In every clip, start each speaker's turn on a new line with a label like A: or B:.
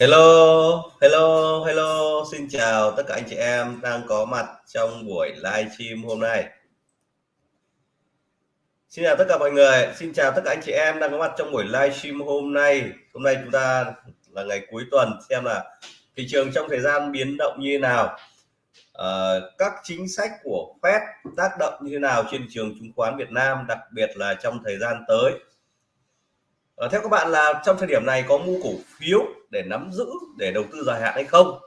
A: Hello, hello, hello, xin chào tất cả anh chị em đang có mặt trong buổi live stream hôm nay. Xin chào tất cả mọi người, xin chào tất cả anh chị em đang có mặt trong buổi live stream hôm nay. Hôm nay chúng ta là ngày cuối tuần xem là thị trường trong thời gian biến động như thế nào. À, các chính sách của Fed tác động như thế nào trên thị trường chứng khoán Việt Nam, đặc biệt là trong thời gian tới à, theo các bạn là trong thời điểm này có mua cổ phiếu để nắm giữ để đầu tư dài hạn hay không?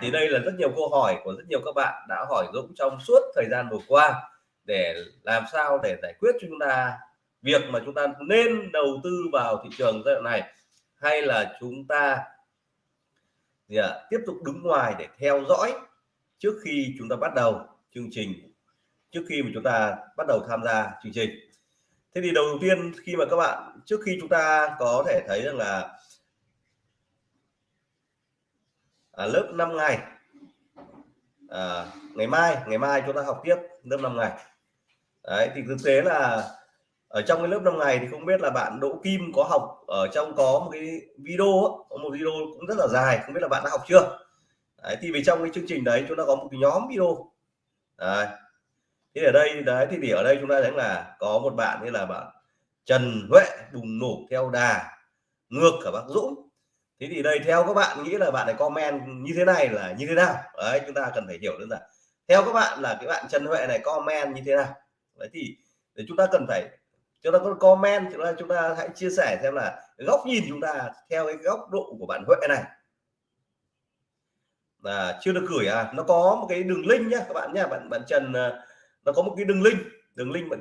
A: Thì đây là rất nhiều câu hỏi của rất nhiều các bạn đã hỏi Dũng trong suốt thời gian vừa qua để làm sao để giải quyết cho chúng ta việc mà chúng ta nên đầu tư vào thị trường giai đoạn này hay là chúng ta gì à, tiếp tục đứng ngoài để theo dõi trước khi chúng ta bắt đầu chương trình trước khi mà chúng ta bắt đầu tham gia chương trình? Thế thì đầu tiên khi mà các bạn trước khi chúng ta có thể thấy rằng là à, lớp 5 ngày à, ngày mai ngày mai chúng ta học tiếp lớp 5 ngày. Đấy thì thực tế là ở trong cái lớp 5 ngày thì không biết là bạn Đỗ Kim có học ở trong có một cái video có một video cũng rất là dài không biết là bạn đã học chưa? Đấy, thì vì trong cái chương trình đấy chúng ta có một cái nhóm video. Đấy, thì ở đây, đấy, thì ở đây chúng ta thấy là có một bạn như là bạn Trần Huệ, bùng nổ theo đà, ngược cả bác Dũng. Thế thì đây, theo các bạn nghĩ là bạn này comment như thế này là như thế nào? Đấy, chúng ta cần phải hiểu đơn giản. Theo các bạn là cái bạn Trần Huệ này comment như thế nào? Đấy, thì để chúng ta cần phải, chúng ta có comment, chúng ta chúng ta hãy chia sẻ xem là góc nhìn chúng ta theo cái góc độ của bạn Huệ này. Là chưa được gửi à? Nó có một cái đường link nhá, các bạn nhá, bạn bạn Trần ờ, nó có một cái đường link đường link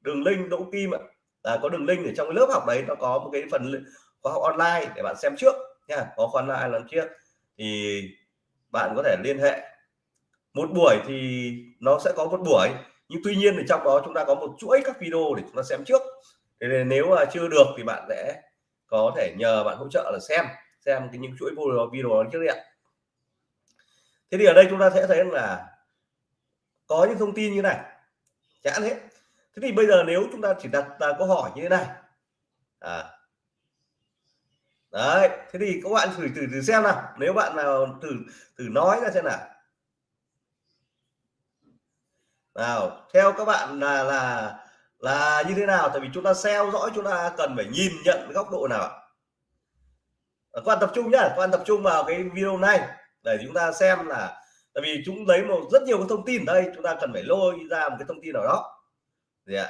A: đường link Đỗ Kim ạ. À, có đường link ở trong cái lớp học đấy nó có một cái phần khóa học online để bạn xem trước nha có khóa online làm trước. Thì bạn có thể liên hệ. Một buổi thì nó sẽ có một buổi nhưng tuy nhiên thì trong đó chúng ta có một chuỗi các video để chúng ta xem trước. Thì nếu mà chưa được thì bạn sẽ có thể nhờ bạn hỗ trợ là xem xem cái những chuỗi video video trước đi ạ. Thế thì ở đây chúng ta sẽ thấy là có những thông tin như này chán hết. Thế thì bây giờ nếu chúng ta chỉ đặt ra câu hỏi như thế này. À, đấy thế thì các bạn thử thử thử xem nào. Nếu bạn nào thử thử nói ra xem nào. Nào theo các bạn là là là như thế nào? Tại vì chúng ta theo dõi chúng ta cần phải nhìn nhận góc độ nào các bạn tập trung nhá. Các bạn tập trung vào cái video này. Để chúng ta xem là tại vì chúng lấy một rất nhiều cái thông tin ở đây, chúng ta cần phải lôi ra một cái thông tin nào đó. Gì ạ?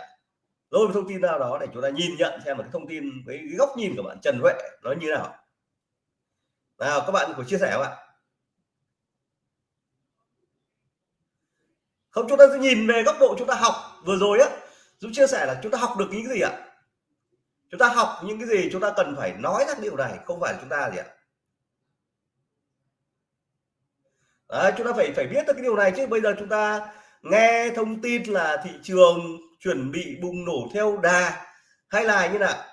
A: Lôi một thông tin nào đó để chúng ta nhìn nhận xem một cái thông tin với cái góc nhìn của bạn Trần Huệ nó như nào. Nào, các bạn có chia sẻ không ạ? Không, chúng ta sẽ nhìn về góc độ chúng ta học vừa rồi á. Dũng chia sẻ là chúng ta học được những cái gì ạ? Chúng ta học những cái gì, chúng ta cần phải nói ra điều này, không phải chúng ta gì ạ? Đấy, chúng ta phải phải biết được cái điều này chứ. Bây giờ chúng ta nghe thông tin là thị trường chuẩn bị bùng nổ theo đà hay là như nào?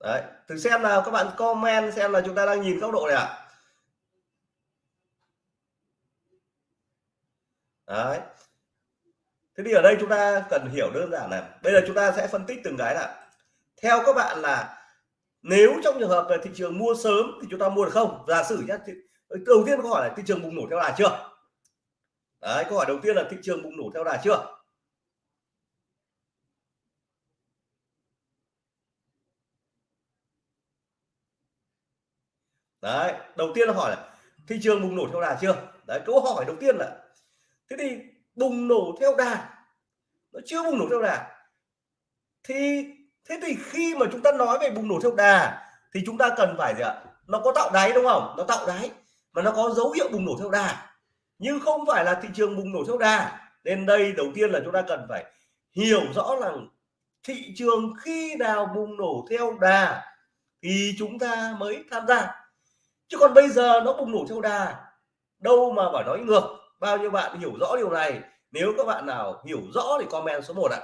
A: Đấy thử xem nào các bạn comment xem là chúng ta đang nhìn góc độ này ạ. À? đấy. Thế thì ở đây chúng ta cần hiểu đơn giản là bây giờ chúng ta sẽ phân tích từng cái nào. Theo các bạn là nếu trong trường hợp là thị trường mua sớm thì chúng ta mua được không? Giả sử nhé đầu tiên câu hỏi là thị trường bùng nổ theo đà chưa? Đấy, câu hỏi đầu tiên là thị trường bùng nổ theo đà chưa? Đấy, đầu tiên là hỏi là thị trường bùng nổ theo đà chưa? Đấy, câu hỏi đầu tiên là, thế thì bùng nổ theo đà, nó chưa bùng nổ theo đà, thì thế thì khi mà chúng ta nói về bùng nổ theo đà, thì chúng ta cần phải gì ạ? Nó có tạo đáy đúng không? Nó tạo đáy, mà nó có dấu hiệu bùng nổ theo đà. Nhưng không phải là thị trường bùng nổ theo đà, nên đây đầu tiên là chúng ta cần phải hiểu rõ rằng thị trường khi nào bùng nổ theo đà thì chúng ta mới tham gia. Chứ còn bây giờ nó bùng nổ theo đà, đâu mà phải nói ngược. Bao nhiêu bạn hiểu rõ điều này? Nếu các bạn nào hiểu rõ thì comment số 1 ạ.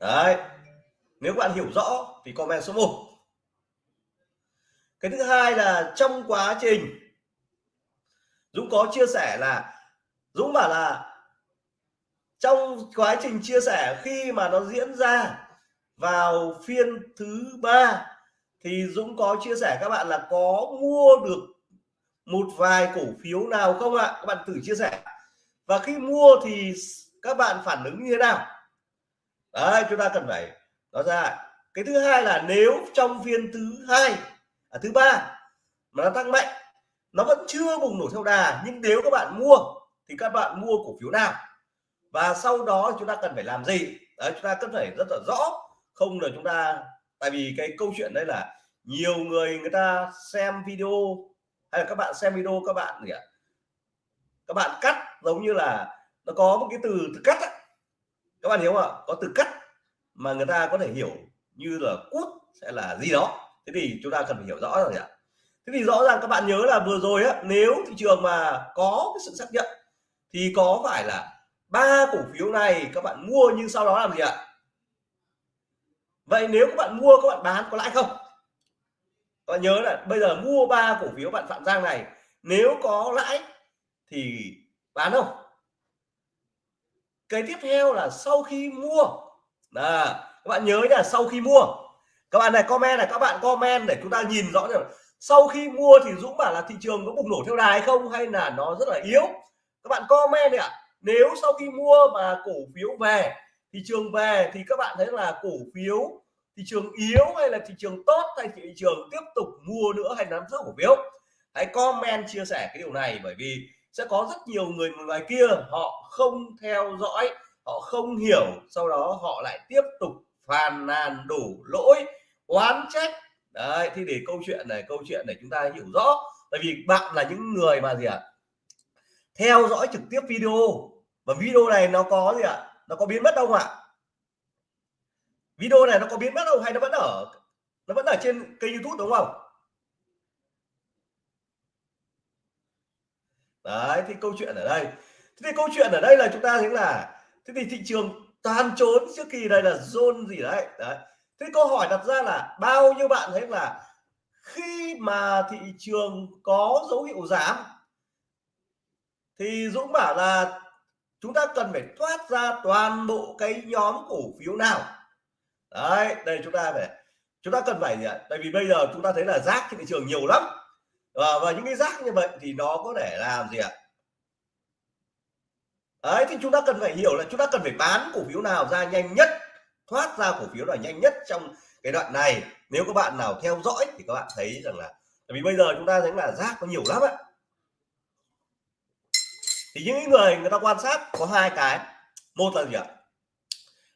A: Đấy. Nếu bạn hiểu rõ thì comment số 1 cái thứ hai là trong quá trình, Dũng có chia sẻ là, Dũng bảo là trong quá trình chia sẻ khi mà nó diễn ra vào phiên thứ ba thì Dũng có chia sẻ các bạn là có mua được một vài cổ phiếu nào không ạ? Các bạn thử chia sẻ. Và khi mua thì các bạn phản ứng như thế nào? Đấy chúng ta cần phải nói ra. Cái thứ hai là nếu trong phiên thứ hai à, thứ ba mà nó tăng mạnh nó vẫn chưa bùng nổ theo đà nhưng nếu các bạn mua thì các bạn mua cổ phiếu nào? Và sau đó chúng ta cần phải làm gì? Đấy chúng ta cần phải rất là rõ. Không là chúng ta tại vì cái câu chuyện đây là nhiều người người ta xem video hay là các bạn xem video các bạn gì ạ? Các bạn cắt giống như là nó có một cái từ, từ cắt á các bạn hiểu không ạ? Có từ cắt mà người ta có thể hiểu như là cút sẽ là gì đó. Thế thì chúng ta cần phải hiểu rõ rồi ạ. Thế thì rõ ràng các bạn nhớ là vừa rồi á, nếu thị trường mà có cái sự xác nhận thì có phải là ba cổ phiếu này các bạn mua nhưng sau đó làm gì ạ? Vậy nếu các bạn mua, các bạn bán có lãi không? Các bạn nhớ là bây giờ mua ba cổ phiếu bạn phạm giang này, nếu có lãi thì bán không? Cái tiếp theo là sau khi mua. Là các bạn nhớ là sau khi mua. Các bạn này comment này các bạn comment để chúng ta nhìn rõ được sau khi mua thì Dũng bảo là thị trường có bùng nổ theo đài không hay là nó rất là yếu? Các bạn comment này ạ. À, nếu sau khi mua mà cổ phiếu về thị trường về thì các bạn thấy là cổ phiếu thị trường yếu hay là thị trường tốt hay thị trường tiếp tục mua nữa hay nắm giữ cổ phiếu? Hãy comment chia sẻ cái điều này bởi vì sẽ có rất nhiều người ngoài kia, họ không theo dõi, họ không hiểu, sau đó họ lại tiếp tục phàn nàn đủ lỗi, oán trách. Đấy thì để câu chuyện này, câu chuyện này chúng ta hiểu rõ. Tại vì bạn là những người mà gì ạ? À? theo dõi trực tiếp video. Và video này nó có gì ạ? À? nó có biến mất đâu ạ? Video này nó có biến mất đâu hay nó vẫn ở, nó vẫn ở trên kênh youtube đúng không? Đấy thì câu chuyện ở đây. Thế thì câu chuyện ở đây là chúng ta thấy là, thế thì thị trường toàn trốn trước kỳ đây là zone gì đấy đấy. Thế câu hỏi đặt ra là bao nhiêu bạn thấy là khi mà thị trường có dấu hiệu giảm, thì Dũng bảo là chúng ta cần phải thoát ra toàn bộ cái nhóm cổ phiếu nào? Đấy, đây chúng ta phải, chúng ta cần phải gì ạ? Tại vì bây giờ chúng ta thấy là rác trên thị trường nhiều lắm và, và những cái rác như vậy thì nó có thể làm gì ạ? Đấy thì chúng ta cần phải hiểu là chúng ta cần phải bán cổ phiếu nào ra nhanh nhất thoát ra cổ phiếu là nhanh nhất trong cái đoạn này. Nếu các bạn nào theo dõi thì các bạn thấy rằng là vì bây giờ chúng ta thấy là rác có nhiều lắm ạ. Thì những người người ta quan sát có hai cái. Một là gì ạ?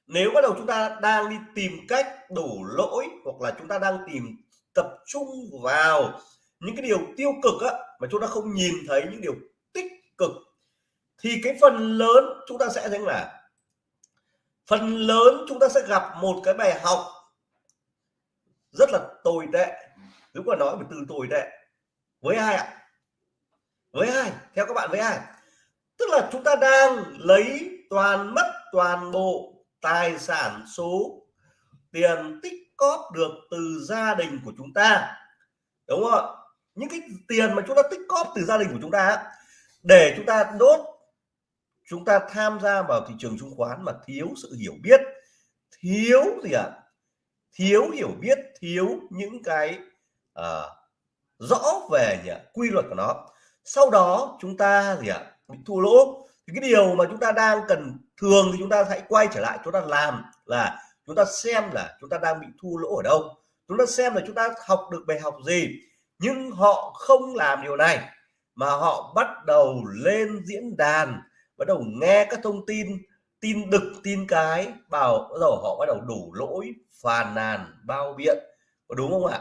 A: Nếu bắt đầu chúng ta đang đi tìm cách đổ lỗi hoặc là chúng ta đang tìm tập trung vào những cái điều tiêu cực á, mà chúng ta không nhìn thấy những điều tích cực thì cái phần lớn chúng ta sẽ thấy là phần lớn chúng ta sẽ gặp một cái bài học rất là tồi tệ. Đúng mà nói một từ tồi tệ. Với ai ạ? Với ai? Theo các bạn với ai? Tức là chúng ta đang lấy toàn mất toàn bộ tài sản số tiền tích cóp được từ gia đình của chúng ta. Đúng không ạ? Những cái tiền mà chúng ta tích cóp từ gia đình của chúng ta để chúng ta đốt chúng ta tham gia vào thị trường chứng khoán mà thiếu sự hiểu biết thiếu gì ạ à? thiếu hiểu biết thiếu những cái à, rõ về gì à? quy luật của nó sau đó chúng ta gì ạ bị thua lỗ thì cái điều mà chúng ta đang cần thường thì chúng ta hãy quay trở lại chúng ta làm là chúng ta xem là chúng ta đang bị thua lỗ ở đâu chúng ta xem là chúng ta học được bài học gì nhưng họ không làm điều này, mà họ bắt đầu lên diễn đàn, bắt đầu nghe các thông tin tin đực, tin cái, bảo bắt đầu họ bắt đầu đủ lỗi phàn nàn, bao biện. Có đúng không ạ?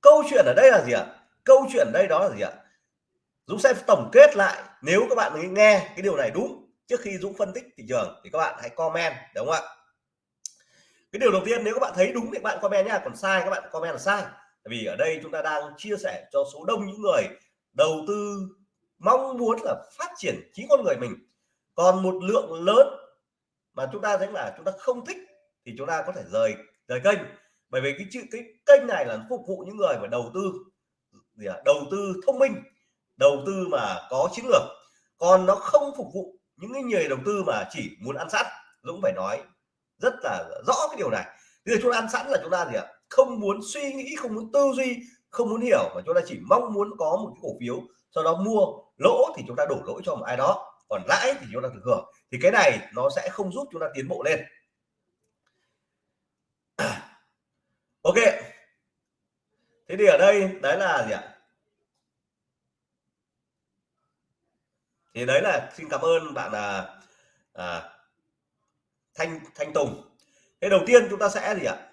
A: Câu chuyện ở đây là gì ạ? Câu chuyện ở đây đó là gì ạ? Dũng sẽ tổng kết lại, nếu các bạn nghe cái điều này đúng, trước khi Dũng phân tích thị trường thì các bạn hãy comment, đúng không ạ? Cái điều đầu tiên nếu các bạn thấy đúng thì các bạn comment nhá, còn sai các bạn comment là sai vì ở đây chúng ta đang chia sẻ cho số đông những người đầu tư mong muốn là phát triển chính con người mình. Còn một lượng lớn mà chúng ta thấy là chúng ta không thích thì chúng ta có thể rời rời kênh. Bởi vì cái chữ, cái kênh này là phục vụ những người mà đầu tư, gì à? đầu tư thông minh, đầu tư mà có chiến lược. Còn nó không phục vụ những cái người đầu tư mà chỉ muốn ăn sẵn Dũng phải nói rất là rõ cái điều này. Bây giờ chúng ta ăn sẵn là chúng ta gì ạ không muốn suy nghĩ không muốn tư duy không muốn hiểu mà chúng ta chỉ mong muốn có một cái cổ phiếu sau đó mua lỗ thì chúng ta đổ lỗi cho một ai đó còn lãi thì chúng ta được hưởng. Thì cái này nó sẽ không giúp chúng ta tiến bộ lên. Ok. Thế thì ở đây đấy là gì ạ? Thì đấy là xin cảm ơn bạn là à, thanh thanh tùng. Thế đầu tiên chúng ta sẽ gì ạ?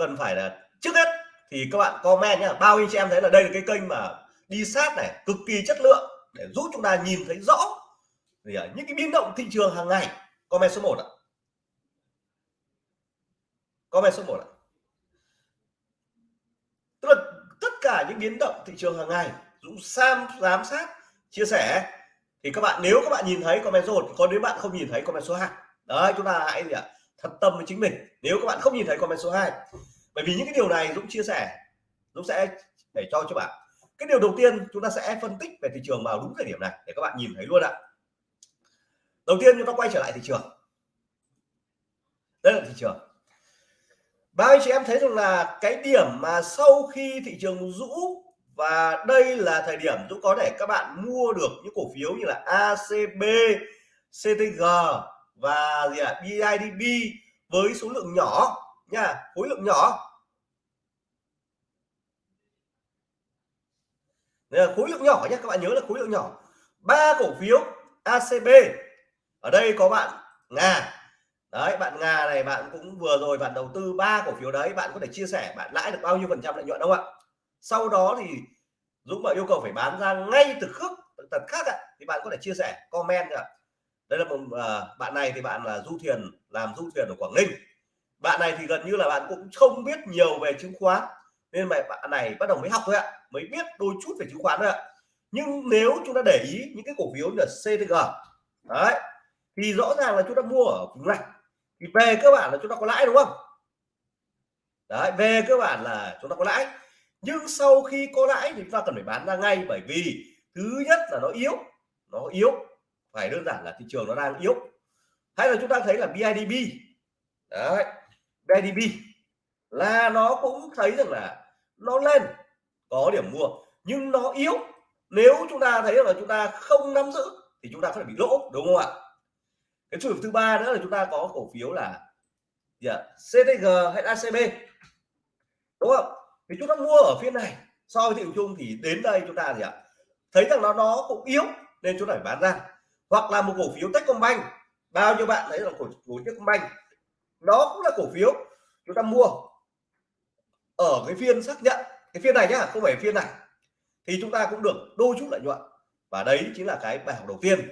A: Cần phải là trước hết thì các bạn comment nhá. Bao nhiêu chị em thấy là đây là cái kênh mà đi sát này, cực kỳ chất lượng để giúp chúng ta nhìn thấy rõ thì à, những cái biến động thị trường hàng ngày. Comment số 1 ạ. Comment số 1 ạ. Tức là tất cả những biến động thị trường hàng ngày, Dũng Sam giám sát, chia sẻ, thì các bạn, nếu các bạn nhìn thấy comment số 1 còn nếu bạn không nhìn thấy comment số 2 đấy, chúng ta hãy gì ạ? Thật tâm với chính mình. Nếu các bạn không nhìn thấy comment số 2 bởi vì những cái điều này Dũng chia sẻ Dũng sẽ để cho cho bạn. Cái điều đầu tiên chúng ta sẽ phân tích về thị trường vào đúng thời điểm này để các bạn nhìn thấy luôn ạ. Đầu tiên chúng ta quay trở lại thị trường. Đây là thị trường. Bao anh chị em thấy rằng là cái điểm mà sau khi thị trường rũ và đây là thời điểm Dũng có thể các bạn mua được những cổ phiếu như là ACB, CTG và gì ạ? BIDB với số lượng nhỏ nha, khối lượng nhỏ. Đây là khối lượng nhỏ nhé, các bạn nhớ là khối lượng nhỏ. Ba cổ phiếu ACB ở đây có bạn Nga. Đấy, bạn Nga này bạn cũng vừa rồi bạn đầu tư ba cổ phiếu đấy, bạn có thể chia sẻ bạn lãi được bao nhiêu phần trăm lợi nhuận không ạ? Sau đó thì Dũng mà yêu cầu phải bán ra ngay từ khước tật khác ạ, thì bạn có thể chia sẻ, comment ạ đây là một uh, bạn này thì bạn là du thuyền làm du thuyền ở Quảng Ninh. Bạn này thì gần như là bạn cũng không biết nhiều về chứng khoán nên mà bạn này bắt đầu mới học thôi ạ mới biết đôi chút về chứng khoán thôi ạ. Nhưng nếu chúng ta để ý những cái cổ phiếu như là CTG đấy thì rõ ràng là chúng ta mua ở vùng này thì về cơ bản là chúng ta có lãi đúng không? Đấy về cơ bản là chúng ta có lãi. Nhưng sau khi có lãi thì chúng ta cần phải bán ra ngay bởi vì thứ nhất là nó yếu nó yếu phải đơn giản là thị trường nó đang yếu. Hay là chúng ta thấy là BIDB đấy BIDB là nó cũng thấy rằng là nó lên có điểm mua nhưng nó yếu. Nếu chúng ta thấy là chúng ta không nắm giữ thì chúng ta có thể bị lỗ đúng không ạ? Cái trường thứ ba nữa là chúng ta có cổ phiếu là yeah, CTG hay ACB đúng không? Thì chúng ta mua ở phiên này so với thị trường chung thì đến đây chúng ta gì ạ? Thấy rằng nó nó cũng yếu nên chúng ta phải bán ra hoặc là một cổ phiếu Techcombank. Bao nhiêu bạn thấy là cổ phiếu Techcombank? Nó cũng là cổ phiếu chúng ta mua ở cái phiên xác nhận. Cái phiên này nhá, không phải phiên này. Thì chúng ta cũng được đôi chút lợi nhuận. Và đấy chính là cái bài học đầu tiên.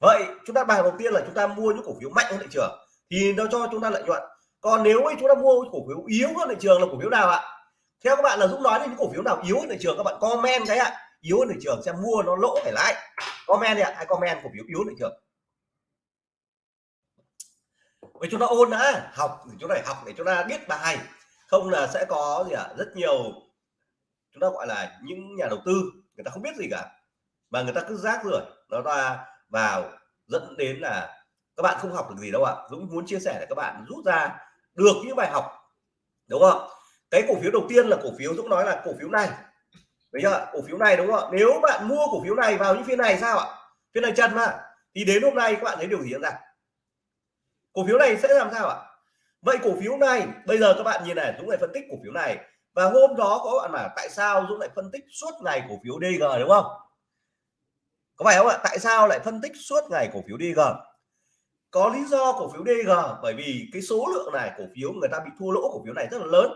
A: Vậy chúng ta, bài học đầu tiên là chúng ta mua những cổ phiếu mạnh hơn thị trường. Thì nó cho chúng ta lợi nhuận. Còn nếu chúng ta mua cổ phiếu yếu hơn thị trường là cổ phiếu nào ạ? Theo các bạn là dũng nói đến những cổ phiếu nào yếu hơn thị trường các bạn comment cái ạ yếu hơn thị trường xem mua nó lỗ phải lãi. Comment đi ạ hay comment cổ phiếu yếu hơn thị trường. Vậy chúng ta ôn đã, học thì chúng ta học để chúng ta biết bài. Không là sẽ có gì ạ, rất nhiều chúng ta gọi là những nhà đầu tư, người ta không biết gì cả. Mà người ta cứ rác rưởi, nó ra vào, dẫn đến là các bạn không học được gì đâu ạ. Dũng muốn chia sẻ để các bạn rút ra được những bài học, đúng không? Cái cổ phiếu đầu tiên là cổ phiếu Dũng nói là cổ phiếu này đấy chưa cổ phiếu này đúng không ạ? Nếu bạn mua cổ phiếu này vào những phiên này sao ạ? Phiên này chân mà. Thì đến hôm nay các bạn thấy điều gì diễn ra? Cổ phiếu này sẽ làm sao ạ? Vậy cổ phiếu này, bây giờ các bạn nhìn này, Dũng lại phân tích cổ phiếu này. Và hôm đó có bạn mà tại sao Dũng lại phân tích suốt ngày cổ phiếu DG đúng không? Có phải không ạ? Tại sao lại phân tích suốt ngày cổ phiếu DG có lý do cổ phiếu DG bởi vì cái số lượng này cổ phiếu người ta bị thua lỗ cổ phiếu này rất là lớn.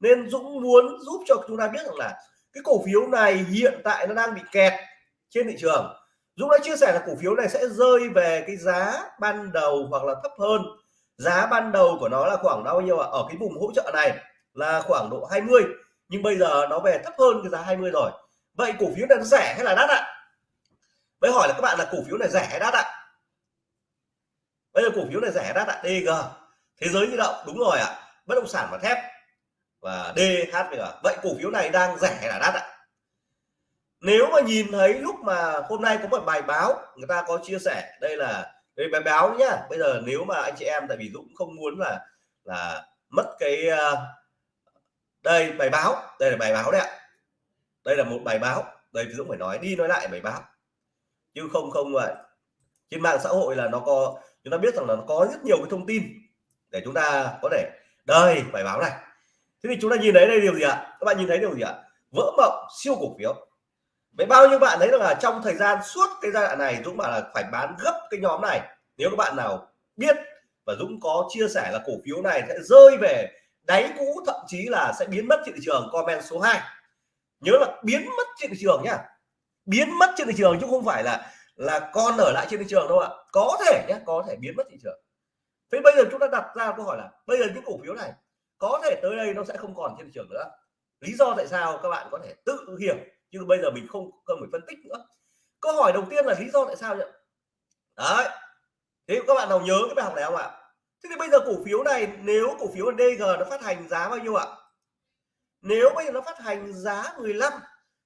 A: Nên Dũng muốn giúp cho chúng ta biết rằng là cái cổ phiếu này hiện tại nó đang bị kẹt trên thị trường. Dũng đã chia sẻ là cổ phiếu này sẽ rơi về cái giá ban đầu hoặc là thấp hơn. Giá ban đầu của nó là khoảng bao nhiêu ạ? Ở cái vùng hỗ trợ này là khoảng độ 20 nhưng bây giờ nó về thấp hơn cái giá 20 rồi. Vậy cổ phiếu này nó rẻ hay là đắt ạ? Vậy hỏi là các bạn là cổ phiếu này rẻ hay đắt ạ? Bây giờ cổ phiếu này rẻ đắt ạ? DG thế giới di động, đúng rồi ạ. Bất động sản và thép và DHVG vậy cổ phiếu này đang rẻ là đắt ạ. Nếu mà nhìn thấy lúc mà hôm nay có một bài báo, người ta có chia sẻ, đây là, đây bài báo nhá. Bây giờ nếu mà anh chị em, tại vì Dũng không muốn là là mất cái ờ, đây, bài báo. Đây là bài báo đấy ạ. Đây là một bài báo. Đây Dũng phải nói đi nói lại bài báo. Chứ không không vậy. Trên mạng xã hội là nó có, chúng ta biết rằng là nó có rất nhiều cái thông tin để chúng ta có thể, đây, bài báo này thế thì chúng ta nhìn thấy đây điều gì ạ? Các bạn nhìn thấy điều gì ạ? Vỡ mộng, siêu cổ phiếu. Vậy bao nhiêu bạn thấy rằng là trong thời gian, suốt cái giai đoạn này, Dũng bảo là phải bán gấp cái nhóm này. Nếu các bạn nào biết và Dũng có chia sẻ là cổ phiếu này sẽ rơi về đáy cũ, thậm chí là sẽ biến mất trên thị trường, comment số 2 nhớ là biến mất trên thị trường nhá. Biến mất trên thị trường chứ không phải là là con ở lại trên thị trường đâu ạ. Có thể nhé có thể biến mất thị trường. Thế bây giờ chúng ta đặt ra câu hỏi là, bây giờ những cổ phiếu này có thể tới đây nó sẽ không còn trên thị trường nữa. Lý do tại sao các bạn có thể tự hiểu, nhưng bây giờ mình không cần phải phân tích nữa. Câu hỏi đầu tiên là lý do tại sao nhỉ? Đấy. Thế các bạn nào nhớ cái bài học này không ạ? Thế thì bây giờ cổ phiếu này, nếu cổ phiếu DG nó phát hành giá bao nhiêu ạ? Nếu bây giờ nó phát hành giá 15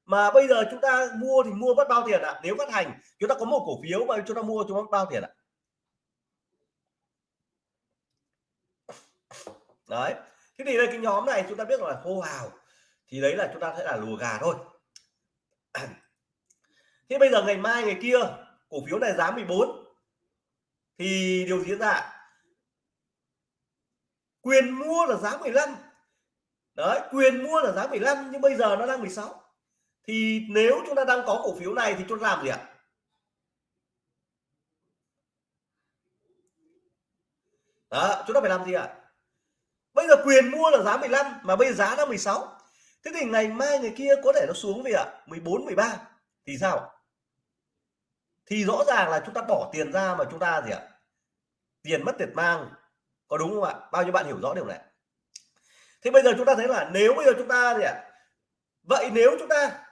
A: mà bây giờ chúng ta mua thì mua mất bao tiền ạ? Nếu phát hành, chúng ta có một cổ phiếu mà chúng ta mua, chúng ta mất bao tiền ạ? Đấy thế thì đây, cái nhóm này chúng ta biết là hô hào, thì đấy là chúng ta sẽ là lùa gà thôi. Thế bây giờ ngày mai, ngày kia, cổ phiếu này giá 14 thì điều gì diễn ra. Quyền mua là giá 15 đấy, quyền mua là giá 15 nhưng bây giờ nó đang 16 thì nếu chúng ta đang có cổ phiếu này thì chúng ta làm gì ạ? Đó, chúng ta phải làm gì ạ? Bây giờ quyền mua là giá 15 mà bây giờ giá là 16 thế thì ngày mai, ngày kia có thể nó xuống về ạ? 14 13 thì sao? Thì rõ ràng là chúng ta bỏ tiền ra mà chúng ta gì ạ? Tiền mất tiền mang. Có đúng không ạ? Bao nhiêu bạn hiểu rõ điều này? Thế bây giờ chúng ta thấy là nếu bây giờ chúng ta gì ạ? Vậy nếu chúng ta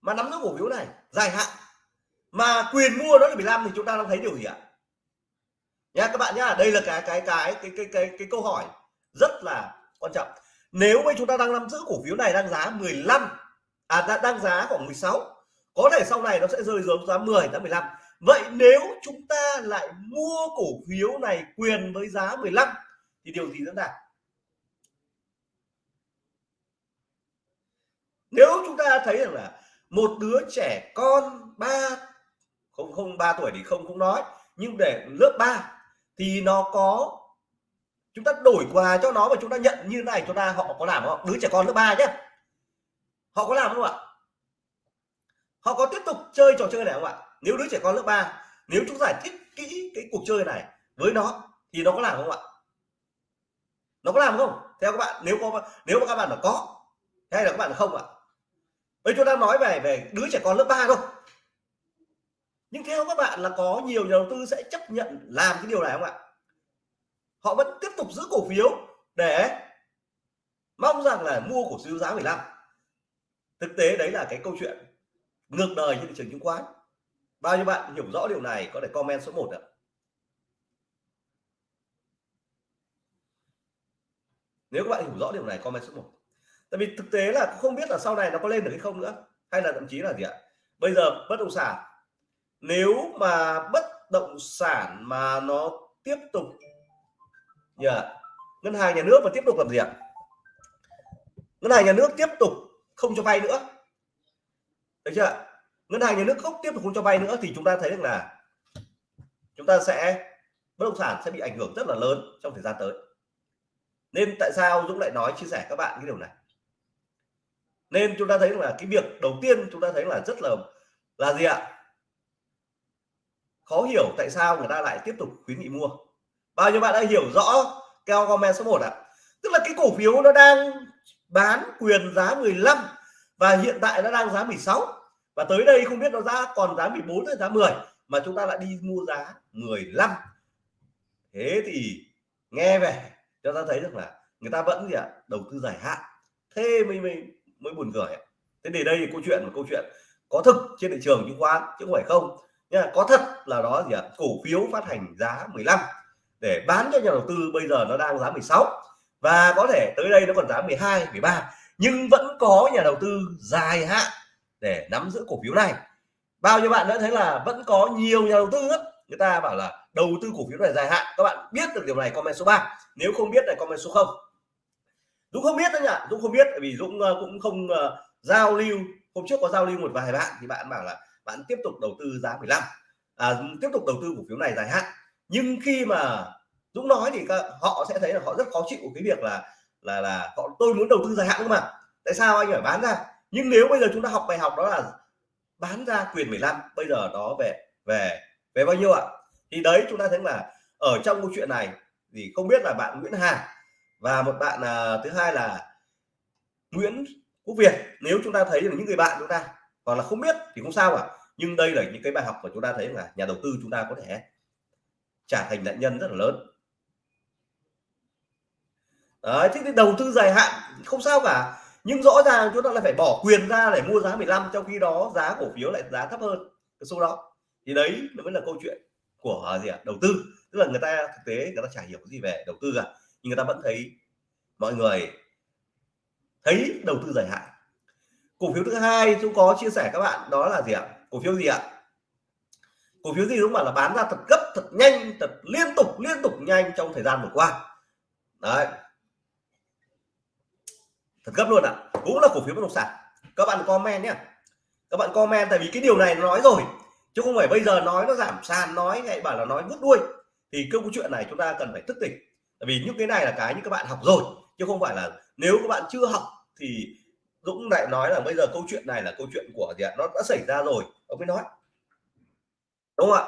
A: mà nắm giữ cổ phiếu này, dài hạn, mà quyền mua nó là 15 thì chúng ta đang thấy điều gì ạ? Nha các bạn nhá đây là cái cái cái cái cái cái, cái câu hỏi rất là quan trọng. Nếu bây chúng ta đang nắm giữ cổ phiếu này đang giá 15 à đang, đang giá khoảng 16 có thể sau này nó sẽ rơi xuống giá 10 giá 15 vậy nếu chúng ta lại mua cổ phiếu này quyền với giá 15 thì điều gì diễn ra? Nếu chúng ta thấy rằng là một đứa trẻ con ba không không ba tuổi thì không cũng nói nhưng để lớp 3 thì nó có, chúng ta đổi quà cho nó và chúng ta nhận như này, chúng ta, họ có làm không? Đứa trẻ con lớp 3 nhé. Họ có làm không ạ? Họ có tiếp tục chơi trò chơi này không ạ? Nếu đứa trẻ con lớp 3 nếu chúng giải thích kỹ cái cuộc chơi này với nó, thì nó có làm không ạ? Nó có làm không? Theo các bạn, nếu có, nếu mà các bạn là có, hay là các bạn là không ạ? Bây chúng ta nói về về đứa trẻ con lớp 3 thôi nhưng theo các bạn là có nhiều nhà đầu tư sẽ chấp nhận làm cái điều này không ạ? Họ vẫn tiếp tục giữ cổ phiếu để mong rằng là mua cổ phiếu giá 15 thực tế đấy là cái câu chuyện ngược đời trên thị trường chứng khoán. Bao nhiêu bạn hiểu rõ điều này, có thể comment số 1 ạ. Nếu các bạn hiểu rõ điều này, comment số 1 tại vì thực tế là không biết là sau này nó có lên được hay không nữa, hay là thậm chí là gì ạ? Bây giờ bất động sản nếu mà bất động sản mà nó tiếp tục yeah. ngân hàng nhà nước mà tiếp tục làm gì ạ? Ngân hàng nhà nước tiếp tục không cho vay nữa. Được chưa ngân hàng nhà nước không tiếp tục không cho vay nữa thì chúng ta thấy được là chúng ta sẽ, bất động sản sẽ bị ảnh hưởng rất là lớn trong thời gian tới. Nên tại sao Dũng lại nói, chia sẻ các bạn cái điều này? Nên chúng ta thấy là cái việc đầu tiên chúng ta thấy là rất là là gì ạ? Khó hiểu tại sao người ta lại tiếp tục khuyến nghị mua. Bao nhiêu bạn đã hiểu rõ keo comment số 1 ạ? Tức là cái cổ phiếu nó đang bán quyền giá 15 và hiện tại nó đang giá 16 và tới đây không biết nó giá còn giá 14 hay giá 10 mà chúng ta lại đi mua giá 15 thế thì nghe về cho ta thấy được là người ta vẫn gì ạ? Đầu tư dài hạn. Thế mới mới mới buồn cười thế thì đây là câu chuyện, một câu chuyện có thực trên thị trường chứng khoán, chứ không phải không nha có thật là đó gì ạ? Cổ phiếu phát hành giá 15 để bán cho nhà đầu tư bây giờ nó đang giá 16 và có thể tới đây nó còn giá 12 13 nhưng vẫn có nhà đầu tư dài hạn để nắm giữ cổ phiếu này. Bao nhiêu bạn đã thấy là vẫn có nhiều nhà đầu tư ấy, người ta bảo là đầu tư cổ phiếu này dài hạn. Các bạn biết được điều này comment số 3 nếu không biết này comment số 0 Dũng không biết đó nhỉ Dũng không biết vì Dũng ờ, cũng không uh, giao lưu. Hôm trước có giao lưu một vài bạn thì bạn bảo là bạn tiếp tục đầu tư giá 15 à, tiếp tục đầu tư cổ phiếu này dài hạn. Nhưng khi mà Dũng nói thì họ sẽ thấy là họ rất khó chịu cái việc là là là họ tôi muốn đầu tư dài hạn cơ mà. Tại sao anh phải bán ra? Nhưng nếu bây giờ chúng ta học bài học đó là bán ra quyền 15 bây giờ đó về về về bao nhiêu ạ? Thì đấy chúng ta thấy là ở trong câu chuyện này thì không biết là bạn Nguyễn Hà và một bạn à, thứ hai là Nguyễn Quốc Việt. Nếu chúng ta thấy những người bạn chúng ta còn là không biết thì không sao cả. Nhưng đây là những cái bài học mà chúng ta thấy là nhà đầu tư chúng ta có thể trả thành nạn nhân rất là lớn. Đấy, thế thì đầu tư dài hạn không sao cả. Nhưng rõ ràng chúng ta lại phải bỏ quyền ra để mua giá 15 trong khi đó giá cổ phiếu lại giá thấp hơn cái số đó. Thì đấy nó mới là câu chuyện của à, gì ạ, đầu tư. Tức là người ta, thực tế người ta chả hiểu gì về đầu tư cả. Nhưng người ta vẫn thấy mọi người thấy đầu tư dài hạn cổ phiếu thứ hai chúng có chia sẻ các bạn, đó là gì ạ? Cổ phiếu gì ạ? Cổ phiếu gì đúng bảo là bán ra thật gấp, thật nhanh, thật liên tục liên tục nhanh trong thời gian vừa qua. Đấy. Thật gấp luôn ạ. À. cũng là cổ phiếu bất động sản. Các bạn comment nhé. Các bạn comment tại vì cái điều này nó nói rồi, chứ không phải bây giờ nói nó giảm sàn, nói hay bảo là nói vứt đuôi. Thì câu chuyện này chúng ta cần phải thức tỉnh. Tại vì những cái này là cái như các bạn học rồi, chứ không phải là nếu các bạn chưa học thì Dũng lại nói là bây giờ câu chuyện này là câu chuyện của gì ạ? Nó đã xảy ra rồi. Ông mới nói. Đúng không ạ?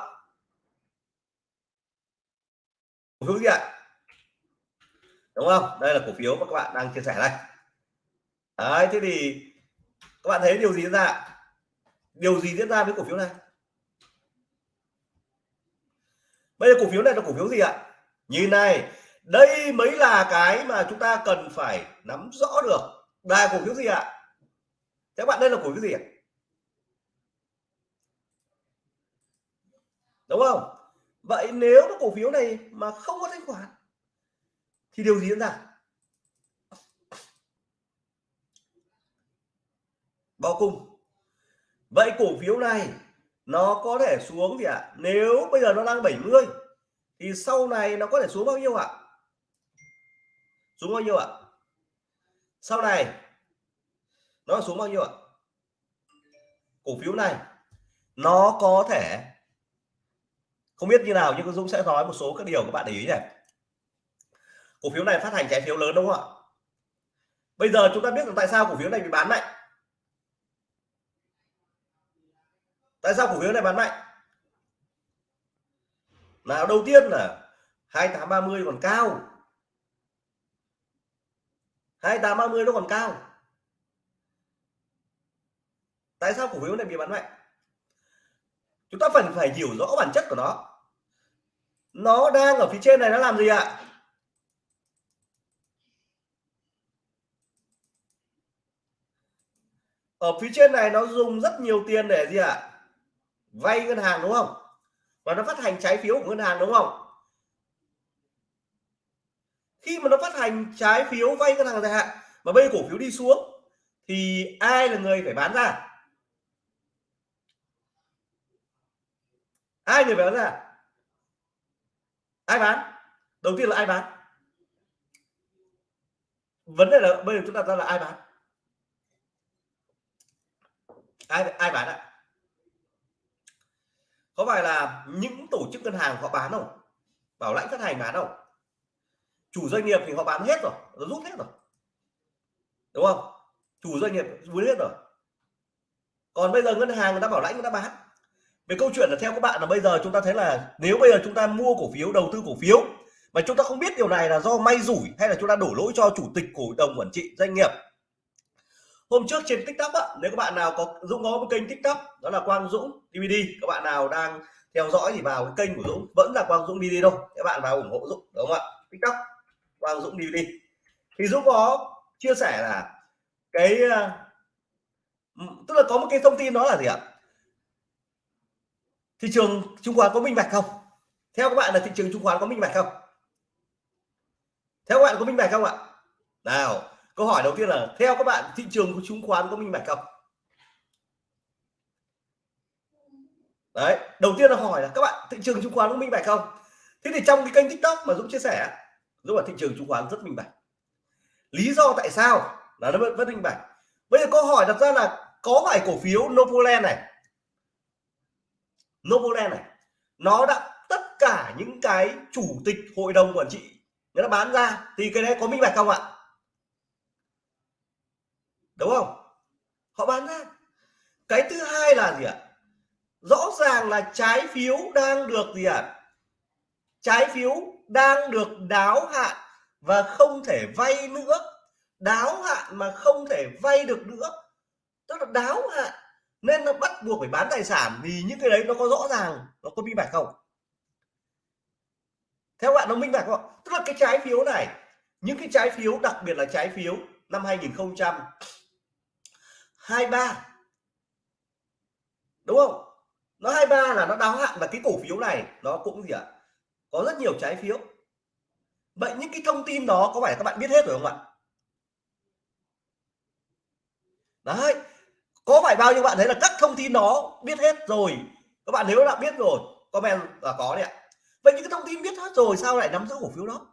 A: Cổ phiếu gì ạ? Đúng không? Đây là cổ phiếu mà các bạn đang chia sẻ đây. Đấy, thế thì các bạn thấy điều gì diễn ra điều gì diễn ra với cổ phiếu này? Bây giờ cổ phiếu này là cổ phiếu gì ạ? Như này, đây mới là cái mà chúng ta cần phải nắm rõ được đây cổ phiếu gì ạ các bạn, đây là cổ phiếu gì ạ đúng không vậy nếu cái cổ phiếu này mà không có thanh khoản, thì điều gì diễn ra bao cung vậy cổ phiếu này nó có thể xuống gì ạ à? nếu bây giờ nó đang 70 thì sau này nó có thể xuống bao nhiêu ạ à? xuống bao nhiêu ạ à? Sau này, nó xuống bao nhiêu ạ? Cổ phiếu này, nó có thể, không biết như nào nhưng Dũng sẽ nói một số các điều các bạn để ý này. Cổ phiếu này phát hành trái phiếu lớn đúng không ạ? Bây giờ chúng ta biết là tại sao cổ phiếu này bị bán mạnh. Tại sao cổ phiếu này bán mạnh? Nào đầu tiên là 2830 còn cao. 2830 nó còn cao. Tại sao cổ phiếu này bị bán mạnh? Chúng ta cần phải hiểu rõ bản chất của nó. Nó đang ở phía trên này nó làm gì ạ? Ở phía trên này nó dùng rất nhiều tiền để gì ạ? Vay ngân hàng đúng không? Và nó phát hành trái phiếu của ngân hàng đúng không? Khi mà nó phát hành trái phiếu vay ngân hàng dài hạn mà bây cổ phiếu đi xuống, thì ai là người phải bán ra? Ai người phải bán ra? Ai bán? Đầu tiên là ai bán? Vấn đề là bây giờ chúng ta ra là ai bán? Ai ai bán ạ? Có phải là những tổ chức ngân hàng họ bán không? Bảo lãnh phát hành bán không? Chủ doanh nghiệp thì họ bán hết rồi nó rút hết rồi. Đúng không? Chủ doanh nghiệp rút hết rồi. Còn bây giờ ngân hàng người ta bảo lãnh người ta bán. Về câu chuyện là theo các bạn là bây giờ chúng ta thấy là nếu bây giờ chúng ta mua cổ phiếu đầu tư cổ phiếu mà chúng ta không biết điều này là do may rủi hay là chúng ta đổ lỗi cho chủ tịch cổ đồng quản trị doanh nghiệp. Hôm trước trên tiktok á nếu các bạn nào có dũng có một kênh tiktok đó là quang dũng dvd các bạn nào đang theo dõi thì vào cái kênh của dũng vẫn là quang dũng dvd đâu, các bạn vào ủng hộ dũng đúng không ạ? Tiktok quang dũng dvd thì dũng có chia sẻ là cái ờ, tức là có một cái thông tin đó là gì ạ? Thị trường chứng khoán có minh bạch không? Theo các bạn là thị trường chứng khoán có minh bạch không? Theo các bạn có minh bạch không ạ? Nào, câu hỏi đầu tiên là theo các bạn thị trường của chứng khoán có minh bạch không? Đấy, đầu tiên là hỏi là các bạn thị trường chứng khoán có minh bạch không? Thế thì trong cái kênh tiktok mà dũng chia sẻ giúp là thị trường chứng khoán rất minh bạch. Lý do tại sao là nó vẫn, vẫn minh bạch. Bây giờ câu hỏi đặt ra là có phải cổ phiếu Novoland này Novoland này nó đã tất cả những cái chủ tịch hội đồng quản trị người ta bán ra thì cái đấy có minh bạch không ạ? Đúng không? Họ bán ra. Cái thứ hai là gì ạ? Rõ ràng là trái phiếu đang được gì ạ? Trái phiếu đang được đáo hạn và không thể vay nữa. Đáo hạn mà không thể vay được nữa. Tức là đáo hạn. Nên nó bắt buộc phải bán tài sản vì những cái đấy nó có rõ ràng, nó có minh bạch không? Theo bạn nó minh bạch không tức là cái trái phiếu này, những cái trái phiếu, đặc biệt là trái phiếu năm 2023 đúng không? Nó 23 là nó đáo hạn và cái cổ phiếu này nó cũng gì ạ? Có rất nhiều trái phiếu. Vậy những cái thông tin đó có phải các bạn biết hết rồi không ạ? Đấy, có phải bao nhiêu bạn thấy là các thông tin đó biết hết rồi? Các bạn nếu đã biết rồi, comment là có đấy ạ. Vậy những cái thông tin biết hết rồi sao lại nắm giữ cổ phiếu đó?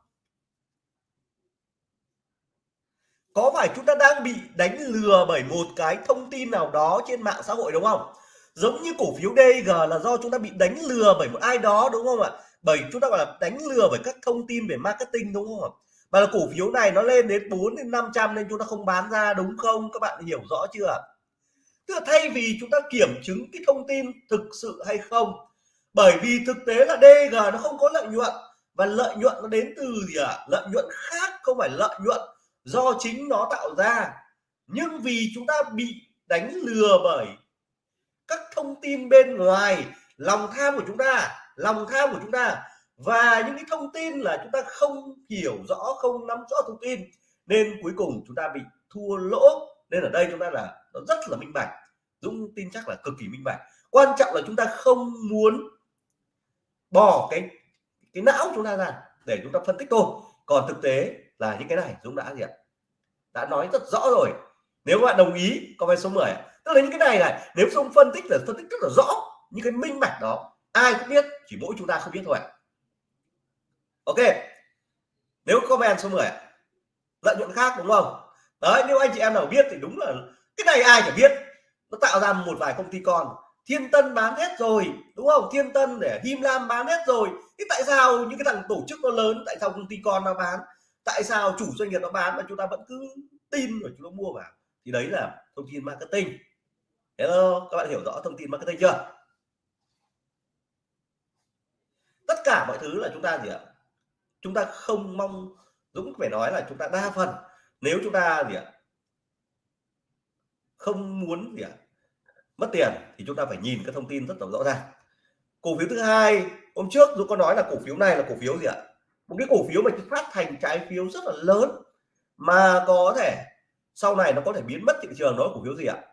A: Có phải chúng ta đang bị đánh lừa bởi một cái thông tin nào đó trên mạng xã hội đúng không? Giống như cổ phiếu DG là do chúng ta bị đánh lừa bởi một ai đó, đúng không ạ? Bởi chúng ta gọi là đánh lừa bởi các thông tin về marketing, đúng không ạ? Và là cổ phiếu này nó lên đến 4 đến 500 nên chúng ta không bán ra, đúng không? Các bạn hiểu rõ chưa tức là thay vì chúng ta kiểm chứng cái thông tin thực sự hay không, bởi vì thực tế là DG nó không có lợi nhuận. Và lợi nhuận nó đến từ gì ạ? À? lợi nhuận khác, không phải lợi nhuận do chính nó tạo ra. Nhưng vì chúng ta bị đánh lừa bởi các thông tin bên ngoài, lòng tham của chúng ta, lòng tham của chúng ta. Và những cái thông tin là chúng ta không hiểu rõ, không nắm rõ thông tin, nên cuối cùng chúng ta bị thua lỗ. Nên ở đây chúng ta là, nó rất là minh bạch, Dũng tin chắc là cực kỳ minh bạch. Quan trọng là chúng ta không muốn bỏ cái cái não chúng ta ra để chúng ta phân tích thôi. Còn thực tế là những cái này, Dũng đã gì ạ? Đã nói rất rõ rồi. Nếu bạn đồng ý, comment số 10 tức là những cái này này, nếu không phân tích là phân tích rất là rõ, những cái minh bạch đó, ai cũng biết, chỉ mỗi chúng ta không biết thôi ok, nếu comment số 10 lợi nhuận khác, đúng không? Đấy, nếu anh chị em nào biết thì đúng là cái này ai chẳng biết. Nó tạo ra một vài công ty con, thiên tân bán hết rồi, đúng không? Thiên tân để him lam bán hết rồi. Thế tại sao những cái thằng tổ chức nó lớn, tại sao công ty con nó bán? Tại sao chủ doanh nghiệp nó bán mà chúng ta vẫn cứ tin và chúng ta mua vào? Thì đấy là thông tin marketing hello, các bạn hiểu rõ thông tin marketing chưa? Tất cả mọi thứ là chúng ta gì ạ? Chúng ta không mong, Dũng phải nói là chúng ta đa phần, nếu chúng ta gì ạ? Không muốn gì ạ? Mất tiền thì chúng ta phải nhìn các thông tin rất là rõ ràng. Cổ phiếu thứ hai, hôm trước Dũng có nói là cổ phiếu này là cổ phiếu gì ạ? Một cái cổ phiếu mà phát thành trái phiếu rất là lớn, mà có thể sau này nó có thể biến mất thị trường, đó cổ phiếu gì ạ?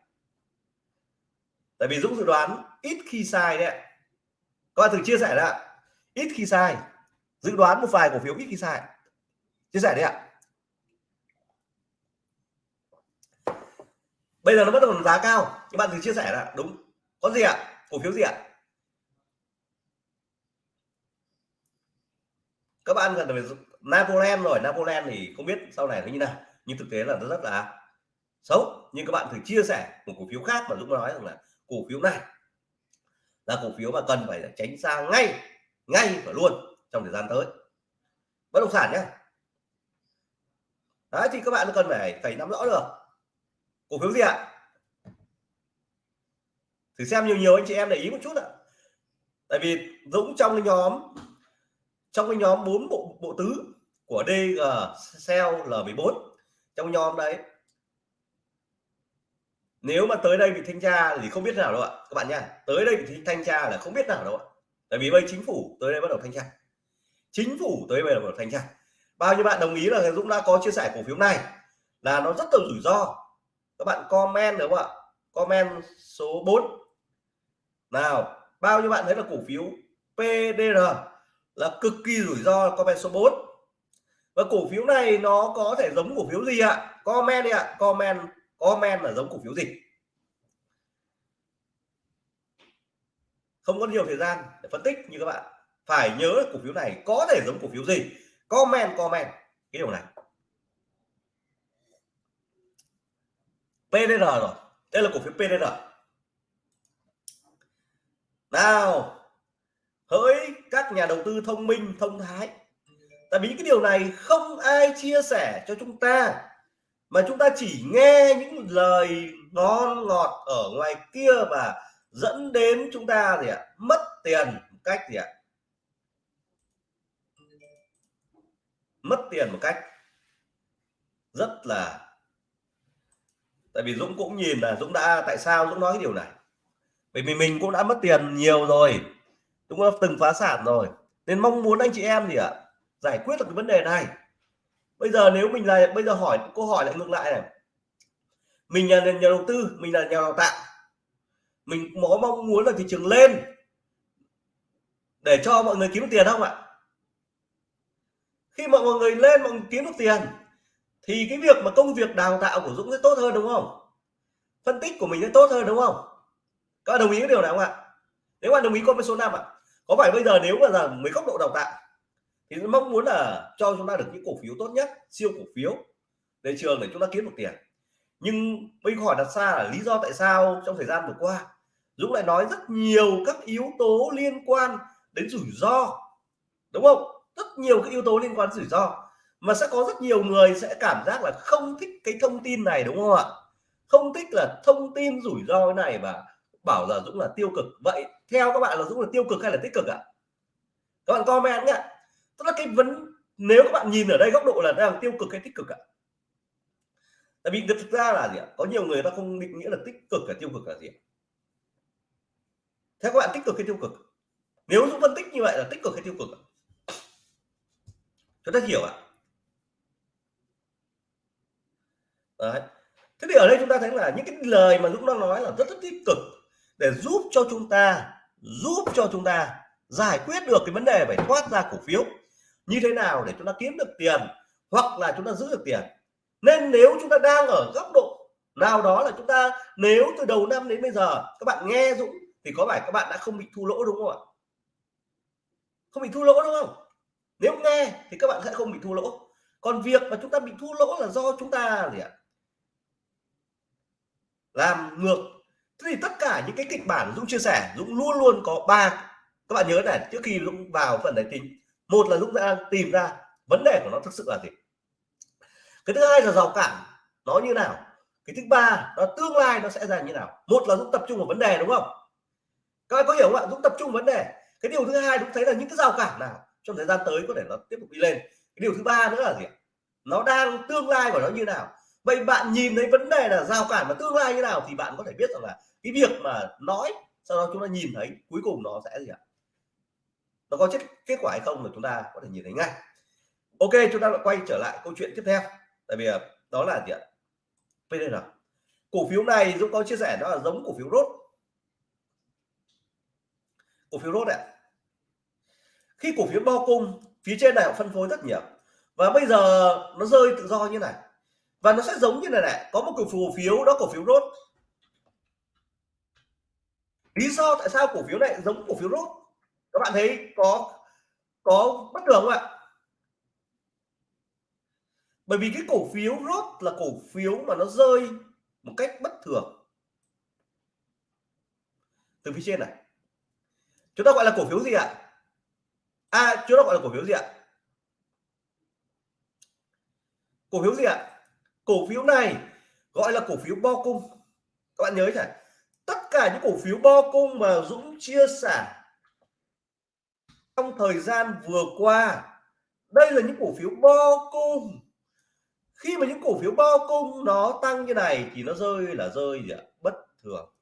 A: Tại vì Dũng dự đoán ít khi sai đấy các bạn thử chia sẻ ra ít khi sai. Dự đoán một vài cổ phiếu ít khi sai. Chia sẻ đấy ạ. Bây giờ nó bắt đầu giá cao. Các bạn thử chia sẻ là đúng. Có gì ạ? Cổ phiếu gì ạ? Các bạn gần về Napoleon rồi. Napoleon thì không biết sau này nó như nào. Nhưng thực tế là nó rất là xấu. Nhưng các bạn thử chia sẻ một cổ phiếu khác mà Dũng nói rằng là cổ phiếu này. Là cổ phiếu mà cần phải tránh xa ngay ngay và luôn trong thời gian tới. Bất động sản nhé. Đấy, thì các bạn cần phải phải nắm rõ được. Cổ phiếu gì ạ? Thử xem nhiều nhiều anh chị em để ý một chút ạ. Tại vì Dũng trong cái nhóm, trong cái nhóm bốn bộ bộ tứ của DG Cell L14 trong nhóm đấy nếu mà tới đây bị thanh tra thì không biết nào đâu ạ. Các bạn nha tới đây bị thanh tra là không biết nào đâu ạ. Tại vì bây chính phủ tới đây bắt đầu thanh tra. Chính phủ tới đây bắt đầu thanh tra. Bao nhiêu bạn đồng ý là Dũng đã có chia sẻ cổ phiếu này là nó rất là rủi ro. Các bạn comment đúng không ạ? Comment số 4 nào, bao nhiêu bạn thấy là cổ phiếu PDR là cực kỳ rủi ro? Comment số 4 và cổ phiếu này nó có thể giống cổ phiếu gì ạ? Comment đi ạ, comment comment là giống cổ phiếu gì? Không có nhiều thời gian để phân tích như các bạn. Phải nhớ là cổ phiếu này có thể giống cổ phiếu gì? Comment comment. Cái điều này. PDR rồi. Đây là cổ phiếu PDR nào, hỡi các nhà đầu tư thông minh, thông thái. Tại vì cái điều này không ai chia sẻ cho chúng ta mà chúng ta chỉ nghe những lời ngon ngọt ở ngoài kia và dẫn đến chúng ta gì ạ? Mất tiền một cách gì ạ? Mất tiền một cách rất là, tại vì Dũng cũng nhìn là Dũng đã, tại sao Dũng nói cái điều này? Bởi vì mình cũng đã mất tiền nhiều rồi, Dũng đã từng phá sản rồi. Nên mong muốn anh chị em gì ạ? Giải quyết được cái vấn đề này bây giờ nếu mình là bây giờ hỏi, câu hỏi lại ngược lại này. Mình là nhà đầu tư, mình là nhà đào tạo. Mình có mong muốn là thị trường lên để cho mọi người kiếm được tiền không ạ? Khi mà mọi người lên, mọi người kiếm được tiền, thì cái việc mà công việc đào tạo của Dũng sẽ tốt hơn đúng không? Phân tích của mình sẽ tốt hơn đúng không? Các bạn đồng ý cái điều này không ạ? Nếu bạn đồng ý con với số 5 ạ. Có phải bây giờ nếu mà là mấy góc độ đào tạo thì mong muốn là cho chúng ta được những cổ phiếu tốt nhất, siêu cổ phiếu để trường để chúng ta kiếm được tiền. Nhưng bây hỏi đặt ra là lý do tại sao trong thời gian vừa qua, Dũng lại nói rất nhiều các yếu tố liên quan đến rủi ro, đúng không? Rất nhiều các yếu tố liên quan đến rủi ro. Mà sẽ có rất nhiều người sẽ cảm giác là không thích cái thông tin này, đúng không ạ? Không thích là thông tin rủi ro này và bảo là Dũng là tiêu cực. Vậy theo các bạn là Dũng là tiêu cực hay là tích cực ạ? Các bạn comment nhé tức là cái vấn, nếu các bạn nhìn ở đây góc độ là đang tiêu cực hay tích cực ạ? Tại vì thực ra là gì ạ? Có nhiều người ta không định nghĩa là tích cực và tiêu cực là gì theo các bạn tích cực hay tiêu cực? Nếu Dũng phân tích như vậy là tích cực hay tiêu cực chúng ta hiểu ạ? Đấy. thế thì ở đây chúng ta thấy là những cái lời mà Dũng đang nói là rất rất tích cực để giúp cho chúng ta, giúp cho chúng ta giải quyết được cái vấn đề phải thoát ra cổ phiếu như thế nào để chúng ta kiếm được tiền hoặc là chúng ta giữ được tiền? Nên nếu chúng ta đang ở góc độ nào đó là chúng ta, nếu từ đầu năm đến bây giờ các bạn nghe Dũng thì có phải các bạn đã không bị thua lỗ đúng không ạ? Không bị thua lỗ đúng không? Nếu nghe thì các bạn sẽ không bị thua lỗ. Còn việc mà chúng ta bị thua lỗ là do chúng ta gì ạ? Làm ngược. Thế thì tất cả những cái kịch bản Dũng chia sẻ, Dũng luôn luôn có ba, các bạn nhớ này, trước khi Dũng vào phần tài tính một là Dũng đang tìm ra vấn đề của nó thực sự là gì. Cái thứ hai là rào cản nó như nào. Cái thứ ba là tương lai nó sẽ ra như nào. Một là Dũng tập trung vào vấn đề, đúng không? Các bạn có hiểu không ạ? Dũng tập trung vấn đề. Cái điều thứ hai cũng thấy là những cái rào cản nào trong thời gian tới có thể nó tiếp tục đi lên. Cái điều thứ ba nữa là gì nó đang tương lai của nó như nào. Vậy bạn nhìn thấy vấn đề là rào cản và tương lai như nào thì bạn có thể biết rằng là cái việc mà nói, sau đó chúng ta nhìn thấy cuối cùng nó sẽ gì ạ? Nó có chất kết quả hay không là chúng ta có thể nhìn thấy ngay. Ok, chúng ta lại quay trở lại câu chuyện tiếp theo. Tại vì ờ, đó là gì ạ? PDR cổ phiếu này Dũng có chia sẻ nó là giống cổ phiếu rốt cổ phiếu rốt ạ. Khi cổ phiếu bo cung, phía trên này họ phân phối rất nhiều. Và bây giờ nó rơi tự do như này. Và nó sẽ giống như này này, có một cổ phiếu đó, cổ phiếu rốt lý do tại sao cổ phiếu này giống cổ phiếu rốt các bạn thấy có có bất thường không ạ? Bởi vì cái cổ phiếu rốt là cổ phiếu mà nó rơi một cách bất thường. Từ phía trên này. Chúng ta gọi là cổ phiếu gì ạ? À chúng ta gọi là cổ phiếu gì ạ? Cổ phiếu gì ạ? Cổ phiếu này gọi là cổ phiếu bo cung. Các bạn nhớ chả tất cả những cổ phiếu bo cung mà Dũng chia sẻ trong thời gian vừa qua, đây là những cổ phiếu bo cung. Khi mà những cổ phiếu bo cung nó tăng như này thì nó rơi là rơi gì ạ? Bất thường.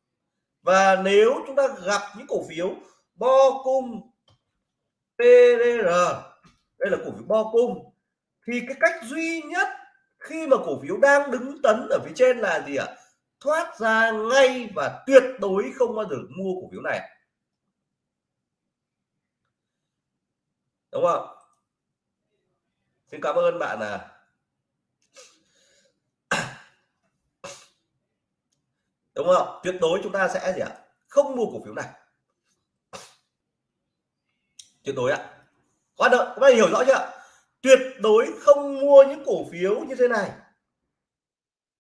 A: Và nếu chúng ta gặp những cổ phiếu bo cung PDR đây là cổ phiếu bo cung, thì cái cách duy nhất khi mà cổ phiếu đang đứng tấn ở phía trên là gì ạ? Thoát ra ngay và tuyệt đối không bao giờ mua cổ phiếu này. Đúng không? Xin cảm ơn bạn à. Đúng không? Tuyệt đối chúng ta sẽ gì ạ? Không mua cổ phiếu này. Tuyệt đối ạ. Quá đợi các bạn hiểu rõ chưa? Tuyệt đối không mua những cổ phiếu như thế này.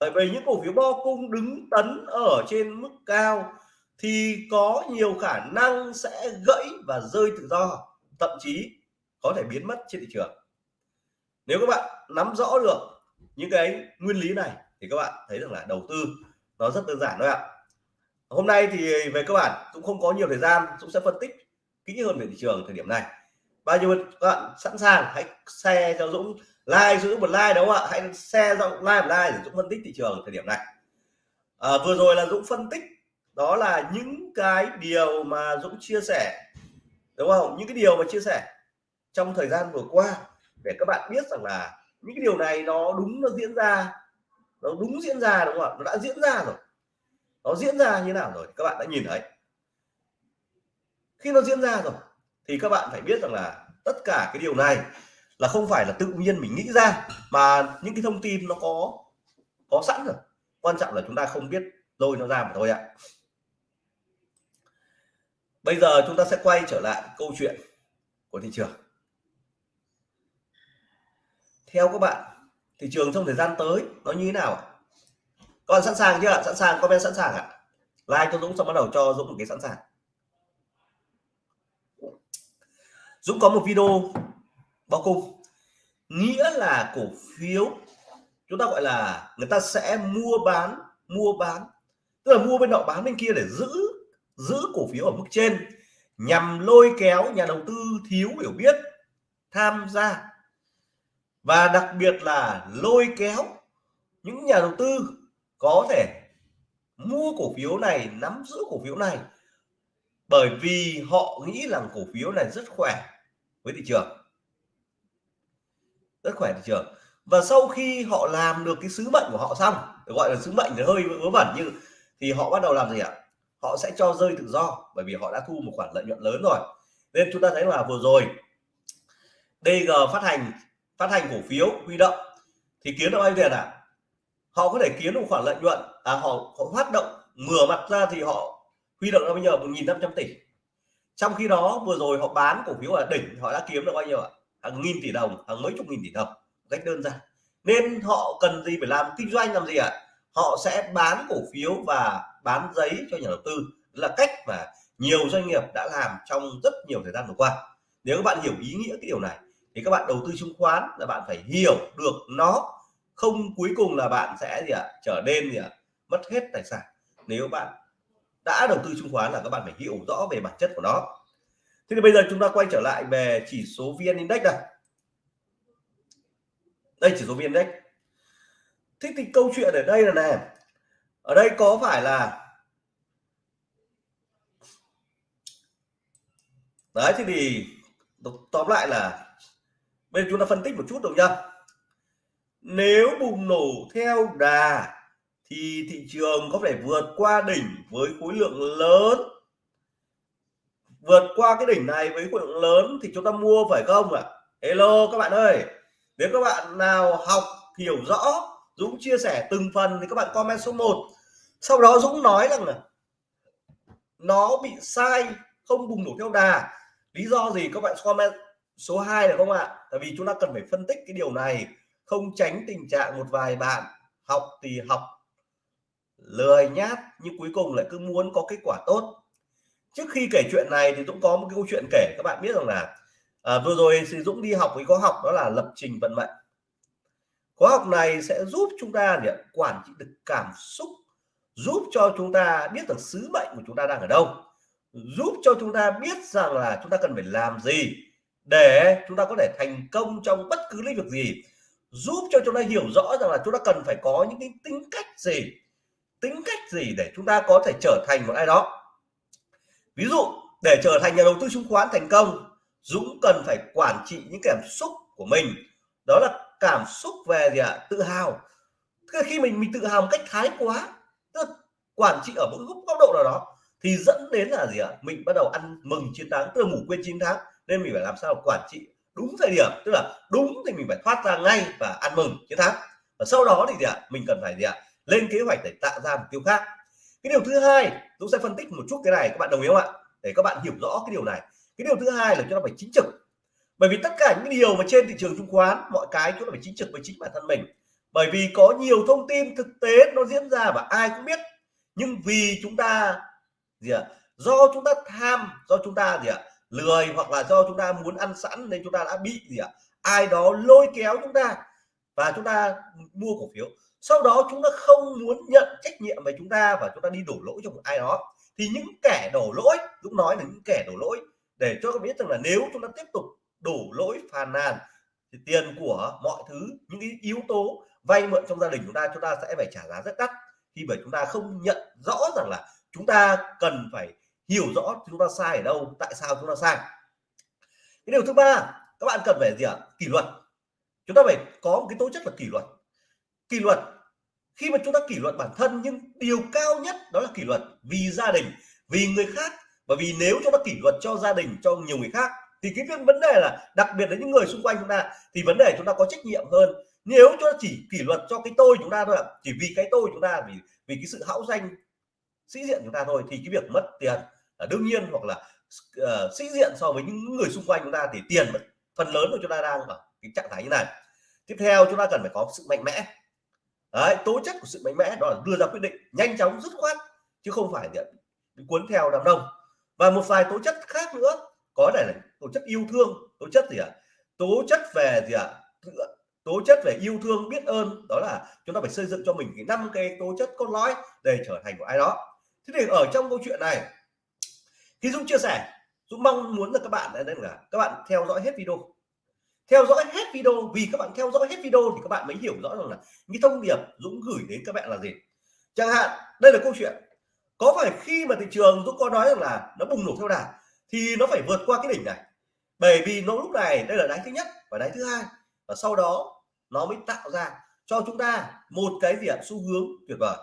A: Bởi vì những cổ phiếu bo cung đứng tấn ở trên mức cao thì có nhiều khả năng sẽ gãy và rơi tự do. Thậm chí có thể biến mất trên thị trường. Nếu các bạn nắm rõ được những cái nguyên lý này thì các bạn thấy rằng là đầu tư nó rất đơn giản thôi ạ. Hôm nay thì về cơ bản cũng không có nhiều thời gian cũng sẽ phân tích kỹ hơn về thị trường thời điểm này. Bao nhiêu các bạn sẵn sàng hãy share cho Dũng like giữ một like đúng không ạ? Hãy share cho like một like để Dũng phân tích thị trường thời điểm này. À, vừa rồi là Dũng phân tích đó là những cái điều mà Dũng chia sẻ đúng không? Những cái điều mà chia sẻ trong thời gian vừa qua, để các bạn biết rằng là những cái điều này nó đúng, nó diễn ra, nó đúng diễn ra đúng không ạ? Nó đã diễn ra rồi. Nó diễn ra như nào rồi? Các bạn đã nhìn thấy. Khi nó diễn ra rồi, thì các bạn phải biết rằng là tất cả cái điều này là không phải là tự nhiên mình nghĩ ra, mà những cái thông tin nó có có sẵn rồi. Quan trọng là chúng ta không biết rồi nó ra mà thôi ạ. Bây giờ chúng ta sẽ quay trở lại câu chuyện của thị trường theo các bạn, thị trường trong thời gian tới nó như thế nào còn sẵn sàng chưa sẵn sàng, comment sẵn sàng ạ. Like cho Dũng xong bắt đầu cho Dũng một cái sẵn sàng. Dũng có một video bao cung. Nghĩa là cổ phiếu, chúng ta gọi là người ta sẽ mua bán mua bán. Tức là mua bên nọ, bán bên kia để giữ giữ cổ phiếu ở mức trên, nhằm lôi kéo nhà đầu tư thiếu hiểu biết tham gia và đặc biệt là lôi kéo những nhà đầu tư có thể mua cổ phiếu này, nắm giữ cổ phiếu này. Bởi vì họ nghĩ rằng cổ phiếu này rất khỏe với thị trường. Rất khỏe thị trường. Và sau khi họ làm được cái sứ mệnh của họ xong gọi là sứ mệnh thì hơi vớ vẩn nhưng thì họ bắt đầu làm gì ạ? Họ sẽ cho rơi tự do, bởi vì họ đã thu một khoản lợi nhuận lớn rồi. Nên chúng ta thấy là vừa rồi DG phát hành phát hành cổ phiếu huy động thì kiếm được bao nhiêu tiền ạ à? họ có thể kiếm được khoản lợi nhuận à họ, họ hoạt động ngửa mặt ra thì họ huy động ra bao nhiêu? Một nghìn năm trăm tỷ. Trong khi đó vừa rồi họ bán cổ phiếu ở đỉnh họ đã kiếm được bao nhiêu ạ? Hàng nghìn tỷ đồng hàng mấy chục nghìn tỷ đồng cách đơn giản. Nên họ cần gì phải làm kinh doanh làm gì ạ? Họ sẽ bán cổ phiếu và bán giấy cho nhà đầu tư. Là cách mà nhiều doanh nghiệp đã làm trong rất nhiều thời gian vừa qua. Nếu các bạn hiểu ý nghĩa cái điều này thì các bạn đầu tư chứng khoán là bạn phải hiểu được nó. Không cuối cùng là bạn sẽ gì ạ? Trở nên gì ạ? Mất hết tài sản. Nếu bạn đã đầu tư chứng khoán là các bạn phải hiểu rõ về bản chất của nó. Thế thì bây giờ chúng ta quay trở lại về chỉ số vn index này đây, chỉ số vn index. Thế thì câu chuyện ở đây là này ở đây có phải là đấy thì thì tóm lại là bây giờ chúng ta phân tích một chút được chưa? Nếu bùng nổ theo đà thì thị trường có thể vượt qua đỉnh với khối lượng lớn. Vượt qua cái đỉnh này với khối lượng lớn thì chúng ta mua phải không ạ? À? hello, các bạn ơi. Nếu các bạn nào học, hiểu rõ, Dũng chia sẻ từng phần thì các bạn comment số 1 sau đó Dũng nói rằng là nó bị sai, không bùng nổ theo đà. Lý do gì các bạn comment số 2 được không ạ? Tại vì chúng ta cần phải phân tích cái điều này không tránh tình trạng một vài bạn học thì học lười nhát nhưng cuối cùng lại cứ muốn có kết quả tốt. Trước khi kể chuyện này thì Dũng có một cái câu chuyện kể các bạn biết rằng là à, vừa rồi thì Dũng đi học với khóa học đó là lập trình vận mệnh. Khóa học này sẽ giúp chúng ta để quản trị được cảm xúc giúp cho chúng ta biết được sứ mệnh của chúng ta đang ở đâu giúp cho chúng ta biết rằng là chúng ta cần phải làm gì để chúng ta có thể thành công trong bất cứ lĩnh vực gì, giúp cho chúng ta hiểu rõ rằng là chúng ta cần phải có những cái tính cách gì, tính cách gì để chúng ta có thể trở thành một ai đó ví dụ, để trở thành nhà đầu tư chứng khoán thành công, Dũng cần phải quản trị những cảm xúc của mình đó là cảm xúc về gì ạ à? tự hào khi mình mình tự hào một cách thái quá, tức quản trị ở một góc độ nào đó, thì dẫn đến là gì ạ à? mình bắt đầu ăn mừng chiến thắng, tức là ngủ quên chiến thắng nên mình phải làm sao quản trị đúng thời điểm, tức là đúng thì mình phải thoát ra ngay và ăn mừng, chiến thắng. Và sau đó thì gì ạ? Mình cần phải gì ạ? Lên kế hoạch để tạo ra mục tiêu khác. Cái điều thứ hai chúng sẽ phân tích một chút cái này, các bạn đồng ý không ạ? Để các bạn hiểu rõ cái điều này. Cái điều thứ hai là chúng ta phải chính trực. Bởi vì tất cả những điều mà trên thị trường chứng khoán, mọi cái chúng ta phải chính trực với chính bản thân mình. Bởi vì có nhiều thông tin thực tế nó diễn ra và ai cũng biết. Nhưng vì chúng ta gì ạ? Do chúng ta tham, do chúng ta gì ạ? Lười hoặc là do chúng ta muốn ăn sẵn nên chúng ta đã bị gì ạ ai đó lôi kéo chúng ta và chúng ta mua cổ phiếu sau đó chúng ta không muốn nhận trách nhiệm về chúng ta và chúng ta đi đổ lỗi cho một ai đó thì những kẻ đổ lỗi Dũng nói là những kẻ đổ lỗi để cho các biết rằng là nếu chúng ta tiếp tục đổ lỗi phàn nàn thì tiền của mọi thứ những cái yếu tố vay mượn trong gia đình chúng ta chúng ta sẽ phải trả giá rất đắt khi bởi chúng ta không nhận rõ rằng là chúng ta cần phải hiểu rõ chúng ta sai ở đâu, tại sao chúng ta sai. Cái điều thứ ba, các bạn cần phải gì ạ? Kỷ luật. Chúng ta phải có một cái tố chất là kỷ luật. Kỷ luật, khi mà chúng ta kỷ luật bản thân, nhưng điều cao nhất đó là kỷ luật vì gia đình, vì người khác. Bởi vì nếu chúng ta kỷ luật cho gia đình, cho nhiều người khác, thì cái vấn đề là, đặc biệt là những người xung quanh chúng ta, thì vấn đề chúng ta có trách nhiệm hơn. Nếu chúng ta chỉ kỷ luật cho cái tôi chúng ta thôi chỉ vì cái tôi chúng ta, vì vì cái sự hão danh sĩ diện chúng ta thôi thì cái việc mất tiền là đương nhiên hoặc là uh, sĩ diện so với những người xung quanh chúng ta thì tiền phần lớn của chúng ta đang ở cái trạng thái như này tiếp theo chúng ta cần phải có sự mạnh mẽ Đấy, tố chất của sự mạnh mẽ đó là đưa ra quyết định nhanh chóng dứt khoát chứ không phải bị cuốn theo đám đông và một vài tố chất khác nữa có thể là tố chất yêu thương tố chất gì ạ à? tố chất về gì ạ à? tố chất về yêu thương biết ơn đó là chúng ta phải xây dựng cho mình cái năm cái tố chất cốt lõi để trở thành một ai đó thế thì ở trong câu chuyện này, khi Dũng chia sẻ, Dũng mong muốn là các bạn nên là các bạn theo dõi hết video. Theo dõi hết video, vì các bạn theo dõi hết video thì các bạn mới hiểu rõ rằng là những thông điệp Dũng gửi đến các bạn là gì. Chẳng hạn, đây là câu chuyện. Có phải khi mà thị trường Dũng có nói rằng là nó bùng nổ theo đà thì nó phải vượt qua cái đỉnh này? Bởi vì nó lúc này, đây là đáy thứ nhất và đáy thứ hai và sau đó nó mới tạo ra cho chúng ta một cái gì ạ? Xu hướng tuyệt vời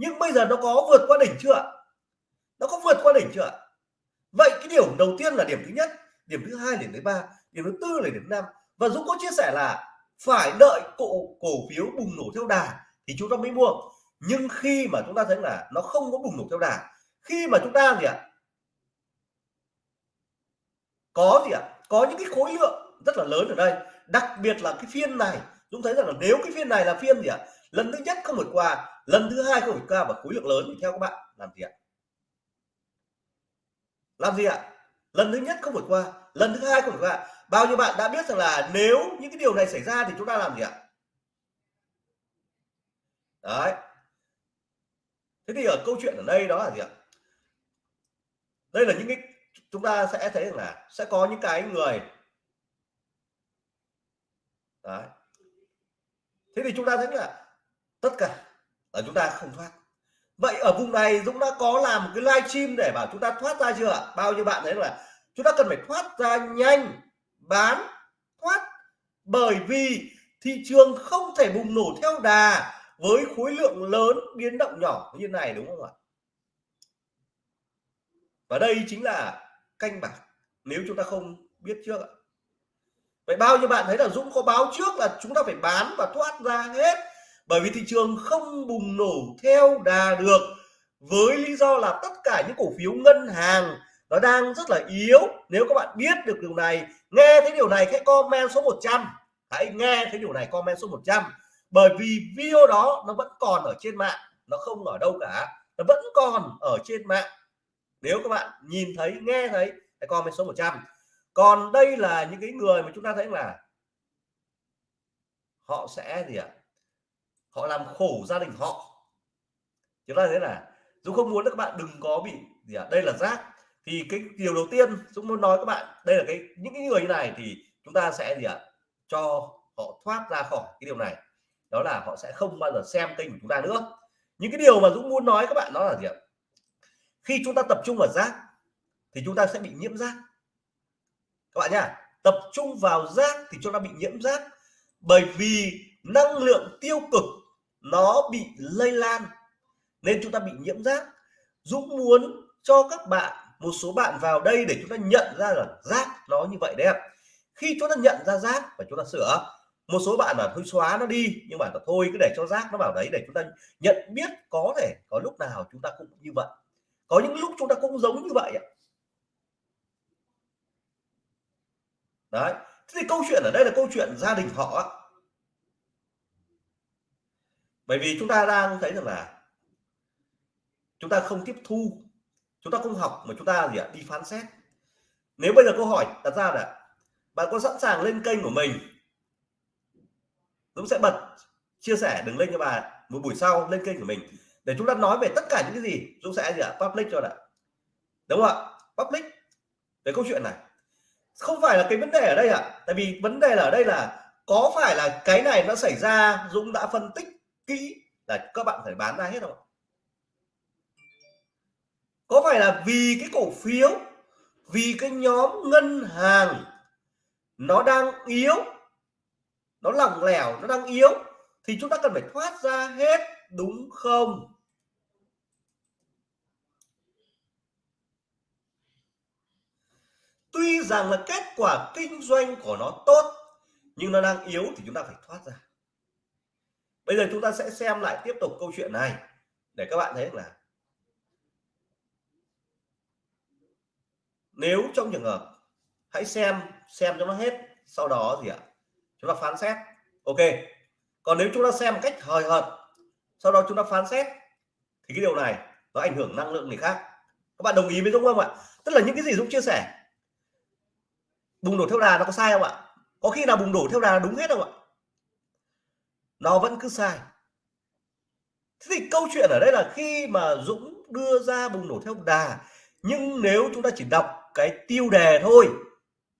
A: nhưng bây giờ nó có vượt qua đỉnh chưa nó có vượt qua đỉnh chưa vậy cái điểm đầu tiên là điểm thứ nhất, điểm thứ hai, điểm thứ ba, điểm thứ tư là điểm thứ năm. Và Dũng có chia sẻ là phải đợi cổ cổ phiếu bùng nổ theo đà thì chúng ta mới mua. Nhưng khi mà chúng ta thấy là nó không có bùng nổ theo đà, khi mà chúng ta gì ạ? Có gì ạ? Có những cái khối lượng rất là lớn ở đây. Đặc biệt là cái phiên này chúng thấy rằng là nếu cái phiên này là phiên gì ạ? Lần thứ nhất không vượt qua, lần thứ hai không vượt qua và khối lượng lớn thì theo các bạn, làm gì ạ? Làm gì ạ? Lần thứ nhất không vượt qua, lần thứ hai không vượt qua. Bao nhiêu bạn đã biết rằng là nếu những cái điều này xảy ra thì chúng ta làm gì ạ? Đấy. Thế thì ở câu chuyện ở đây đó là gì ạ? Đây là những cái, chúng ta sẽ thấy rằng là sẽ có những cái người đấy. Thế thì chúng ta thấy là tất cả là chúng ta không thoát. Vậy ở vùng này Dũng đã có làm một cái live stream để bảo chúng ta thoát ra chưa bao nhiêu bạn thấy là chúng ta cần phải thoát ra nhanh, bán, thoát. Bởi vì thị trường không thể bùng nổ theo đà với khối lượng lớn biến động nhỏ như này, đúng không ạ? Và đây chính là canh bạc, nếu chúng ta không biết trước ạ. Vậy bao nhiêu bạn thấy là Dũng có báo trước là chúng ta phải bán và thoát ra hết? Bởi vì thị trường không bùng nổ theo đà được, với lý do là tất cả những cổ phiếu ngân hàng nó đang rất là yếu. Nếu các bạn biết được điều này, nghe thấy điều này, hãy comment số 100 hãy nghe thấy điều này, comment số 100 bởi vì video đó nó vẫn còn ở trên mạng, nó không ở đâu cả. Nó vẫn còn ở trên mạng. Nếu các bạn nhìn thấy, nghe thấy, hãy comment số 100 còn đây là những cái người mà chúng ta thấy là họ sẽ gì ạ? Họ làm khổ gia đình họ. Chúng ta thế là Dũng không muốn các bạn đừng có bị gì ạ, đây là rác. Thì cái điều đầu tiên Dũng muốn nói các bạn, đây là cái, những cái người như này thì chúng ta sẽ gì ạ, cho họ thoát ra khỏi cái điều này. Đó là họ sẽ không bao giờ xem kênh của chúng ta nữa. Những cái điều mà Dũng muốn nói các bạn đó là gì ạ? Khi chúng ta tập trung vào rác thì chúng ta sẽ bị nhiễm rác. Các bạn nhá, tập trung vào rác thì chúng ta bị nhiễm rác. Bởi vì năng lượng tiêu cực nó bị lây lan, nên chúng ta bị nhiễm rác. Dũng muốn cho các bạn, một số bạn vào đây để chúng ta nhận ra là rác nó như vậy đấy ạ. khi chúng ta nhận ra rác và chúng ta sửa, một số bạn là thôi xóa nó đi, nhưng mà thôi, cứ để cho rác nó vào đấy để chúng ta nhận biết có thể có lúc nào chúng ta cũng như vậy. Có những lúc chúng ta cũng giống như vậy ạ. Đấy, thế thì câu chuyện ở đây là câu chuyện gia đình họ bởi vì chúng ta đang thấy rằng là chúng ta không tiếp thu, chúng ta không học mà chúng ta gì ạ? Đi phán xét. Nếu bây giờ câu hỏi đặt ra là bạn có sẵn sàng lên kênh của mình, Dũng sẽ bật chia sẻ đường link cho bà một buổi sau lên kênh của mình để chúng ta nói về tất cả những cái gì Dũng sẽ gì ạ? Public cho đã đúng không ạ? Public. Về câu chuyện này. Không phải là cái vấn đề ở đây ạ. Tại vì vấn đề là ở đây là có phải là cái này nó xảy ra, Dũng đã phân tích kỹ là các bạn phải bán ra hết rồi. có phải là vì cái cổ phiếu, vì cái nhóm ngân hàng nó đang yếu, nó lỏng lẻo, nó đang yếu, thì chúng ta cần phải thoát ra hết, đúng không tuy rằng là kết quả kinh doanh của nó tốt, nhưng nó đang yếu thì chúng ta phải thoát ra bây giờ chúng ta sẽ xem lại tiếp tục câu chuyện này. Để các bạn thấy là nếu trong trường hợp, hãy xem xem cho nó hết, sau đó gì ạ? Chúng ta phán xét. Ok. Còn nếu chúng ta xem một cách hời hợt, sau đó chúng ta phán xét, thì cái điều này nó ảnh hưởng năng lượng người khác. Các bạn đồng ý với Dũng không ạ? Tức là những cái gì Dũng chia sẻ, bùng nổ theo đà nó có sai không ạ? Có khi nào bùng nổ theo đà đúng hết không ạ? Nó vẫn cứ sai. Thế thì câu chuyện ở đây là khi mà Dũng đưa ra bùng nổ theo đà, nhưng nếu chúng ta chỉ đọc cái tiêu đề thôi,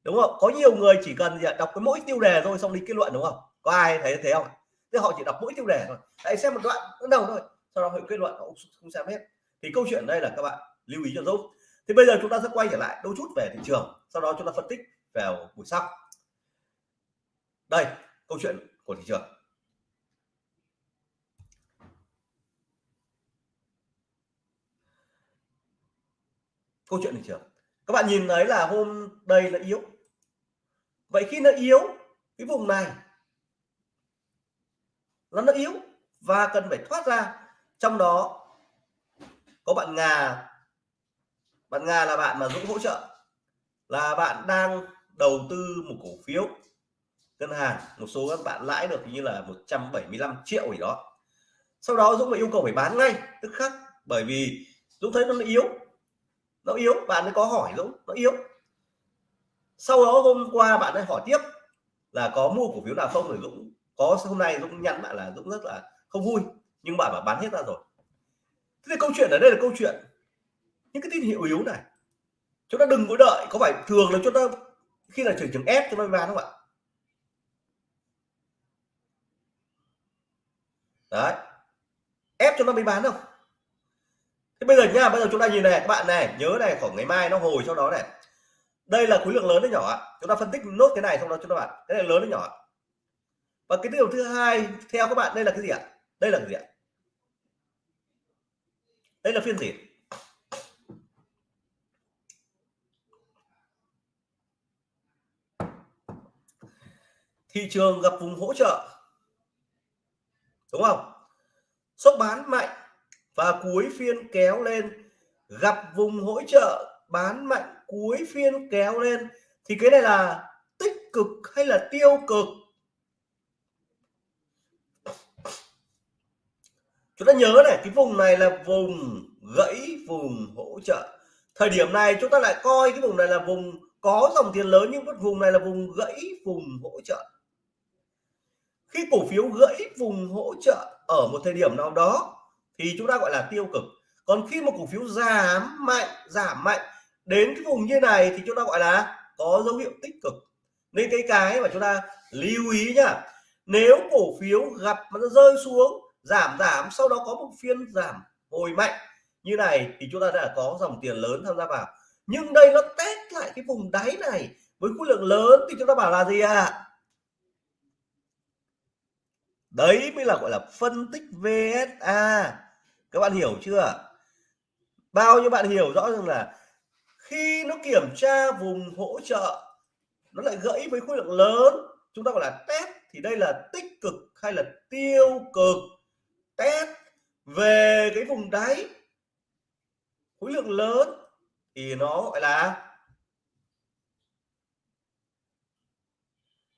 A: đúng không? Có nhiều người chỉ cần gì đọc cái mỗi tiêu đề thôi xong đi kết luận, đúng không? Có ai thấy thế không? Thế họ chỉ đọc mỗi tiêu đề thôi. Hãy xem một đoạn bắt đầu thôi, sau đó họ kết luận, họ không xem hết. Thì câu chuyện đây là các bạn lưu ý cho dũng. thì bây giờ chúng ta sẽ quay trở lại đôi chút về thị trường, sau đó chúng ta phân tích vào buổi sau. Đây, câu chuyện của thị trường. Câu chuyện thị trường các bạn nhìn thấy là hôm đây là yếu. Vậy khi nó yếu, cái vùng này, nó nó yếu và cần phải thoát ra. Trong đó, có bạn Nga. Bạn Nga là bạn mà Dũng hỗ trợ, là bạn đang đầu tư một cổ phiếu ngân hàng. Một số các bạn lãi được như là 175 triệu gì đó. Sau đó Dũng phải yêu cầu phải bán ngay, tức khắc, bởi vì Dũng thấy nó yếu nó yếu, bạn ấy có hỏi Dũng nó yếu. Sau đó hôm qua bạn ấy hỏi tiếp là có mua cổ phiếu nào không rồi Dũng có, hôm nay Dũng nhắn bạn là Dũng rất là không vui, nhưng bạn bảo bán hết ra rồi. Thế thì câu chuyện ở đây là câu chuyện, những cái tín hiệu yếu này, chúng ta đừng có đợi, có phải thường là chúng ta, khi là trường trường ép chúng ta bán không ạ? Đấy. Ép cho nó mới bán không thế bây giờ nha, bây giờ chúng ta nhìn này, các bạn này, nhớ này, khoảng ngày mai nó hồi sau đó này. Đây là khối lượng lớn hay nhỏ ạ. Chúng ta phân tích nốt cái này xong đó chúng ta bạn. Cái này lớn hay nhỏ và cái điều thứ hai, theo các bạn, đây là cái gì ạ? Đây là cái gì ạ? Đây là phiên gì? Thị trường gặp vùng hỗ trợ. Đúng không? Sốc bán mạnh và cuối phiên kéo lên, gặp vùng hỗ trợ, bán mạnh, cuối phiên kéo lên. Thì cái này là tích cực hay là tiêu cực? Chúng ta nhớ này, cái vùng này là vùng gãy, vùng hỗ trợ. Thời điểm này chúng ta lại coi cái vùng này là vùng có dòng tiền lớn, nhưng vùng này là vùng gãy, vùng hỗ trợ. Khi cổ phiếu gãy, vùng hỗ trợ ở một thời điểm nào đó thì chúng ta gọi là tiêu cực. Còn khi một cổ phiếu giảm mạnh giảm mạnh, đến cái vùng như này thì chúng ta gọi là có dấu hiệu tích cực. Nên cái cái mà chúng ta lưu ý nhá, nếu cổ phiếu gặp mà nó rơi xuống, giảm giảm, sau đó có một phiên giảm hồi mạnh như này thì chúng ta đã có dòng tiền lớn tham gia vào. Nhưng đây nó test lại cái vùng đáy này với khối lượng lớn thì chúng ta bảo là gì à đấy mới là gọi là phân tích VSA các bạn hiểu chưa? Bao nhiêu bạn hiểu rõ rằng là khi nó kiểm tra vùng hỗ trợ, nó lại gãy với khối lượng lớn, chúng ta gọi là test, thì đây là tích cực hay là tiêu cực? Test về cái vùng đáy, khối lượng lớn thì nó gọi là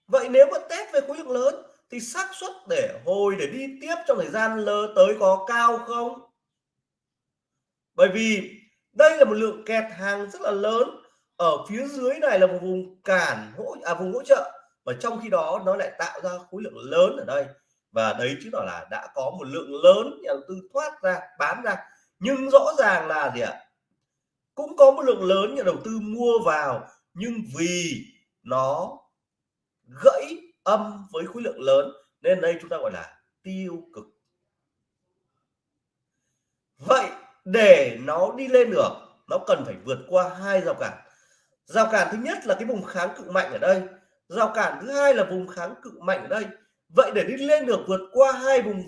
A: vậy nếu mà test về khối lượng lớn thì xác suất để hồi để đi tiếp trong thời gian lơ tới có cao không? Bởi vì đây là một lượng kẹt hàng rất là lớn. Ở phía dưới này là một vùng cản hỗ à vùng hỗ trợ. Và trong khi đó, nó lại tạo ra khối lượng lớn ở đây. Và đấy chứng tỏ là đã có một lượng lớn nhà đầu tư thoát ra, bán ra. Nhưng rõ ràng là gì ạ? Cũng có một lượng lớn nhà đầu tư mua vào, nhưng vì nó gãy âm với khối lượng lớn, nên đây chúng ta gọi là tiêu cực. Vậy để nó đi lên được, nó cần phải vượt qua hai rào cản. Rào cản thứ nhất là cái vùng kháng cự mạnh ở đây. Rào cản thứ hai là vùng kháng cự mạnh ở đây. Vậy để đi lên được vượt qua hai vùng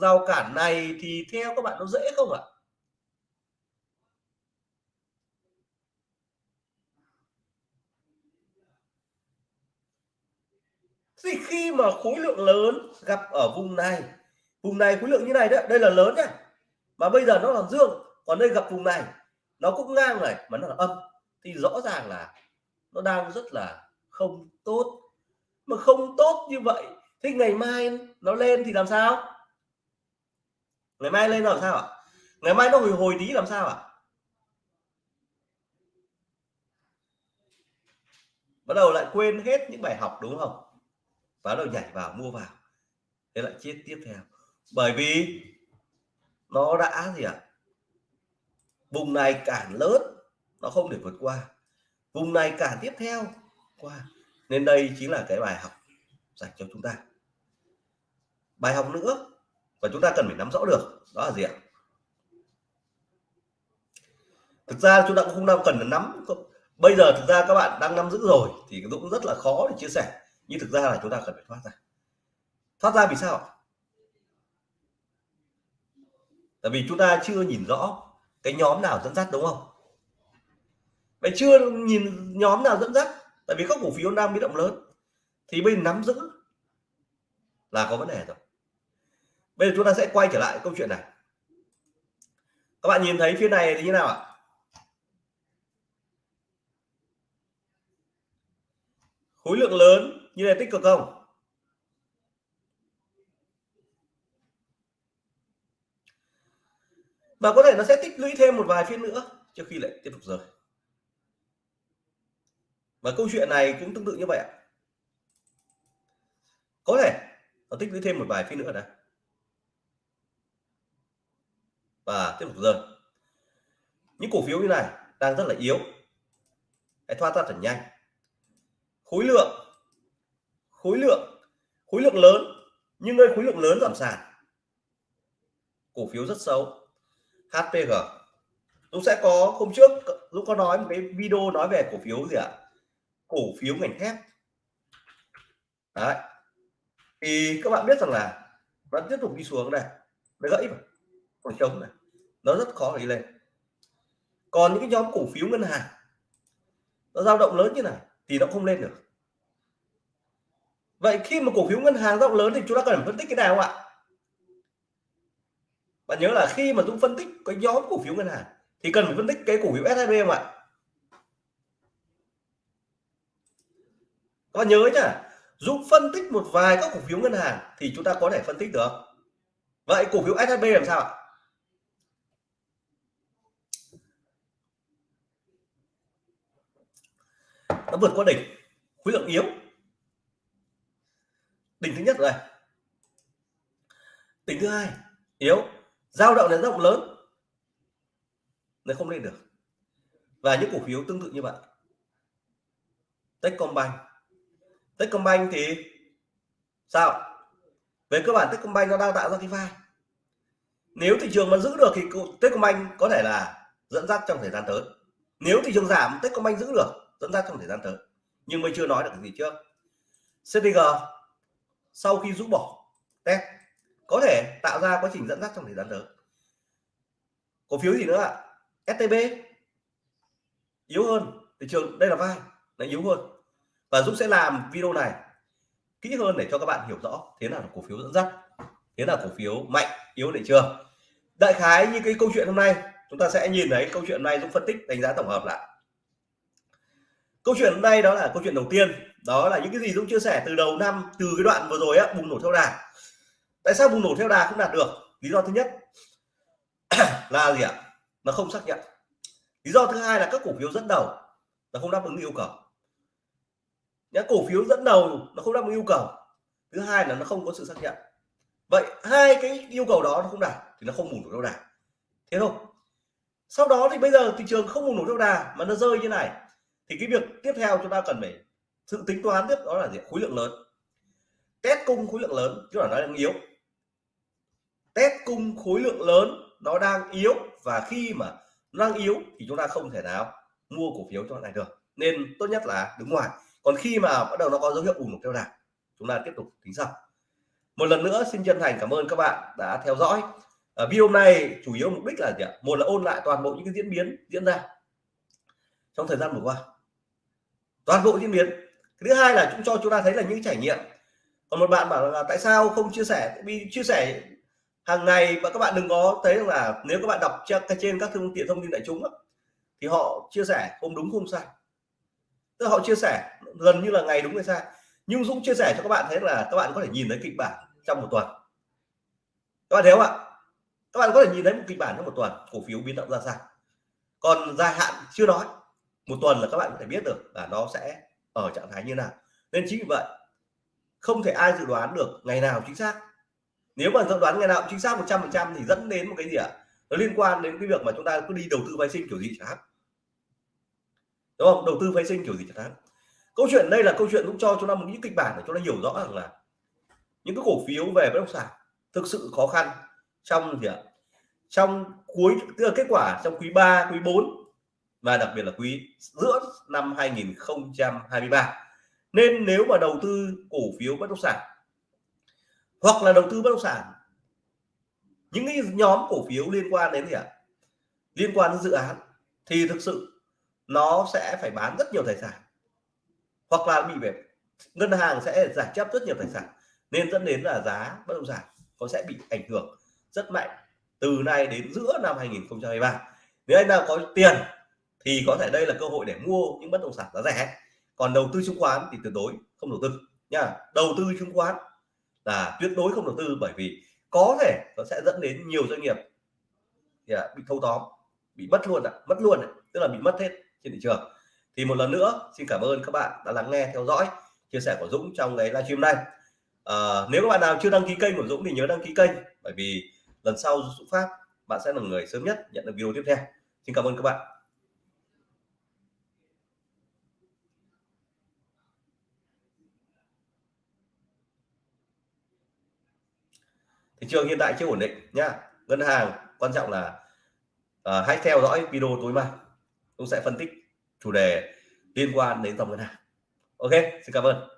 A: rào cản này thì theo các bạn nó dễ không ạ? Thì khi mà khối lượng lớn gặp ở vùng này vùng này khối lượng như này đấy đây là lớn nhá. Mà bây giờ nó là dương, còn đây gặp vùng này, nó cũng ngang này, mà nó là âm. Thì rõ ràng là nó đang rất là không tốt. Mà không tốt như vậy, thế ngày mai nó lên thì làm sao? Ngày mai lên làm sao ạ? Ngày mai nó hồi hồi tí làm sao ạ? Bắt đầu lại quên hết những bài học đúng không? Bắt đầu nhảy vào, mua vào. Thế lại chết tiếp theo. Bởi vì nó đã gì ạ? À? vùng này cản lớn, nó không thể vượt qua. Vùng này cản tiếp theo, qua. Nên đây chính là cái bài học dành cho chúng ta. Bài học nữa, và chúng ta cần phải nắm rõ được, đó là gì ạ? Thực ra chúng ta cũng không đang cần nắm. Bây giờ thực ra các bạn đang nắm giữ rồi, thì cũng rất là khó để chia sẻ nhưng thực ra là chúng ta cần phải thoát ra. Thoát ra vì sao? Tại vì chúng ta chưa nhìn rõ cái nhóm nào dẫn dắt, đúng không? Vậy chưa nhìn nhóm nào dẫn dắt, tại vì các cổ phiếu đang biến động lớn, thì bây giờ nắm giữ là có vấn đề rồi. Bây giờ chúng ta sẽ quay trở lại câu chuyện này. Các bạn nhìn thấy phía này thì như nào ạ? Khối lượng lớn như này tích cực không? Và có thể nó sẽ tích lũy thêm một vài phiên nữa trước khi lại tiếp tục rơi và câu chuyện này cũng tương tự như vậy ạ. Có thể nó tích lũy thêm một vài phiên nữa đã. và tiếp tục rơi những cổ phiếu như này đang rất là yếu. Hãy thoát ra thật nhanh. Khối lượng khối lượng khối lượng lớn, nhưng nơi khối lượng lớn giảm sàn. Cổ phiếu rất xấu. HPG Dũng sẽ có, hôm trước, Dũng có nói một cái video nói về cổ phiếu gì ạ? Cổ phiếu ngành thép. Đấy. Thì các bạn biết rằng là vẫn tiếp tục đi xuống này. Nó gãy mà. Còn trống này. Nó rất khó để đi lên. Còn những cái nhóm cổ phiếu ngân hàng, nó dao động lớn như này thì nó không lên được vậy khi mà cổ phiếu ngân hàng rộng lớn thì chúng ta cần phải phân tích cái nào không ạ? Bạn nhớ là khi mà Dũng phân tích cái nhóm cổ phiếu ngân hàng thì cần phải phân tích cái cổ phiếu SHB không ạ? Các bạn nhớ nhá, Dũng phân tích một vài các cổ phiếu ngân hàng thì chúng ta có thể phân tích được. Vậy cổ phiếu SHB làm sao ạ? Nó vượt qua đỉnh, khối lượng yếu đỉnh thứ nhất rồi đỉnh thứ hai, yếu giao động đến rộng lớn, nó không lên được. Và những cổ phiếu tương tự như vậy. Techcombank. Techcombank thì sao? Về cơ bản Techcombank nó đang tạo ra cái vai. Nếu thị trường mà giữ được thì Techcombank có thể là dẫn dắt trong thời gian tới. Nếu thị trường giảm, Techcombank giữ được, dẫn dắt trong thời gian tới. Nhưng mới chưa nói được cái gì trước. CTG sau khi rũ bỏ. Test có thể tạo ra quá trình dẫn dắt trong thời gian tới. Cổ phiếu gì nữa ạ? STB yếu hơn thị trường, đây là vai, nó yếu hơn. Và Dũng sẽ làm video này kỹ hơn để cho các bạn hiểu rõ thế nào là cổ phiếu dẫn dắt, thế là cổ phiếu mạnh, yếu thị trường đại khái như cái câu chuyện hôm nay, chúng ta sẽ nhìn thấy câu chuyện này Dũng phân tích, đánh giá tổng hợp lại. Câu chuyện hôm nay đó là câu chuyện đầu tiên đó là những cái gì Dũng chia sẻ từ đầu năm, từ cái đoạn vừa rồi á, bùng nổ theo đà. Tại sao bùng nổ theo đà không đạt được? Lý do thứ nhất là gì ạ? Nó không xác nhận. Lý do thứ hai là các cổ phiếu dẫn đầu nó không đáp ứng yêu cầu. Những cổ phiếu dẫn đầu nó không đáp ứng yêu cầu. Thứ hai là nó không có sự xác nhận. Vậy hai cái yêu cầu đó nó không đạt thì nó không bùng nổ theo đà. Thế thôi. Sau đó thì bây giờ thị trường không bùng nổ theo đà mà nó rơi như này, thì cái việc tiếp theo chúng ta cần phải sự tính toán tiếp đó là gì? Khối lượng lớn. Test cung khối lượng lớn chứ là nó đang yếu. Test cung khối lượng lớn, nó đang yếu. Và khi mà nó đang yếu, thì chúng ta không thể nào mua cổ phiếu cho này được. Nên tốt nhất là đứng ngoài. Còn khi mà bắt đầu nó có dấu hiệu ủng theo đà, chúng ta tiếp tục tính sau. Một lần nữa, xin chân thành cảm ơn các bạn đã theo dõi. Ở video này chủ yếu mục đích là gì ạ? Một là ôn lại toàn bộ những cái diễn biến diễn ra trong thời gian vừa qua. Toàn bộ diễn biến thứ hai là chúng cho chúng ta thấy là những trải nghiệm. Còn một bạn bảo là tại sao không chia sẻ? Vì chia sẻ hàng ngày và các bạn đừng có thấy là nếu các bạn đọc trên các phương tiện thông tin đại chúng thì họ chia sẻ không đúng, không sai. Tức là họ chia sẻ gần như là ngày đúng hay sai. Nhưng Dũng chia sẻ cho các bạn thấy là các bạn có thể nhìn thấy kịch bản trong một tuần. Các bạn thấy không ạ? Các bạn có thể nhìn thấy một kịch bản trong một tuần, cổ phiếu biến động ra sao. Còn dài hạn chưa nói, một tuần là các bạn có thể biết được là nó sẽ ở trạng thái như nào. Nên chính vì vậy, không thể ai dự đoán được ngày nào chính xác. Nếu mà dự đoán ngày nào chính xác 100% thì dẫn đến một cái gì ạ? Nó liên quan đến cái việc mà chúng ta cứ đi đầu tư phái sinh kiểu gì chẳng hạn. Đúng không? Đầu tư phái sinh kiểu gì chẳng hạn. Câu chuyện đây là câu chuyện cũng cho chúng ta một những kịch bản để chúng ta hiểu rõ rằng là những cái cổ phiếu về bất động sản thực sự khó khăn trong gì ạ? Trong cuối, tức là kết quả trong quý 3 quý 4 và đặc biệt là quý giữa năm 2023 nên nếu mà đầu tư cổ phiếu bất động sản hoặc là đầu tư bất động sản, những cái nhóm cổ phiếu liên quan đến gì ạ? Liên quan đến dự án thì thực sự nó sẽ phải bán rất nhiều tài sản hoặc là bị về ngân hàng sẽ giải chấp rất nhiều tài sản, nên dẫn đến là giá bất động sản có sẽ bị ảnh hưởng rất mạnh từ nay đến giữa năm 2023 nếu anh nào có tiền thì có thể đây là cơ hội để mua những bất động sản giá rẻ. Còn đầu tư chứng khoán thì tuyệt đối không đầu tư nha. Đầu tư chứng khoán là tuyệt đối không đầu tư bởi vì có thể nó sẽ dẫn đến nhiều doanh nghiệp à, bị thâu tóm bị mất luôn ạ mất luôn à, tức là bị mất hết trên thị trường. Thì một lần nữa xin cảm ơn các bạn đã lắng nghe theo dõi chia sẻ của Dũng trong cái livestream này à, ờ, nếu các bạn nào chưa đăng ký kênh của Dũng thì nhớ đăng ký kênh bởi vì lần sau Dũng Phát bạn sẽ là người sớm nhất nhận được video tiếp theo. Xin cảm ơn các bạn. Thị trường hiện tại chưa ổn định nhá. Ngân hàng quan trọng là uh, hãy theo dõi video tối mai. Tôi sẽ phân tích chủ đề liên quan đến dòng ngân hàng. Ok xin cảm ơn.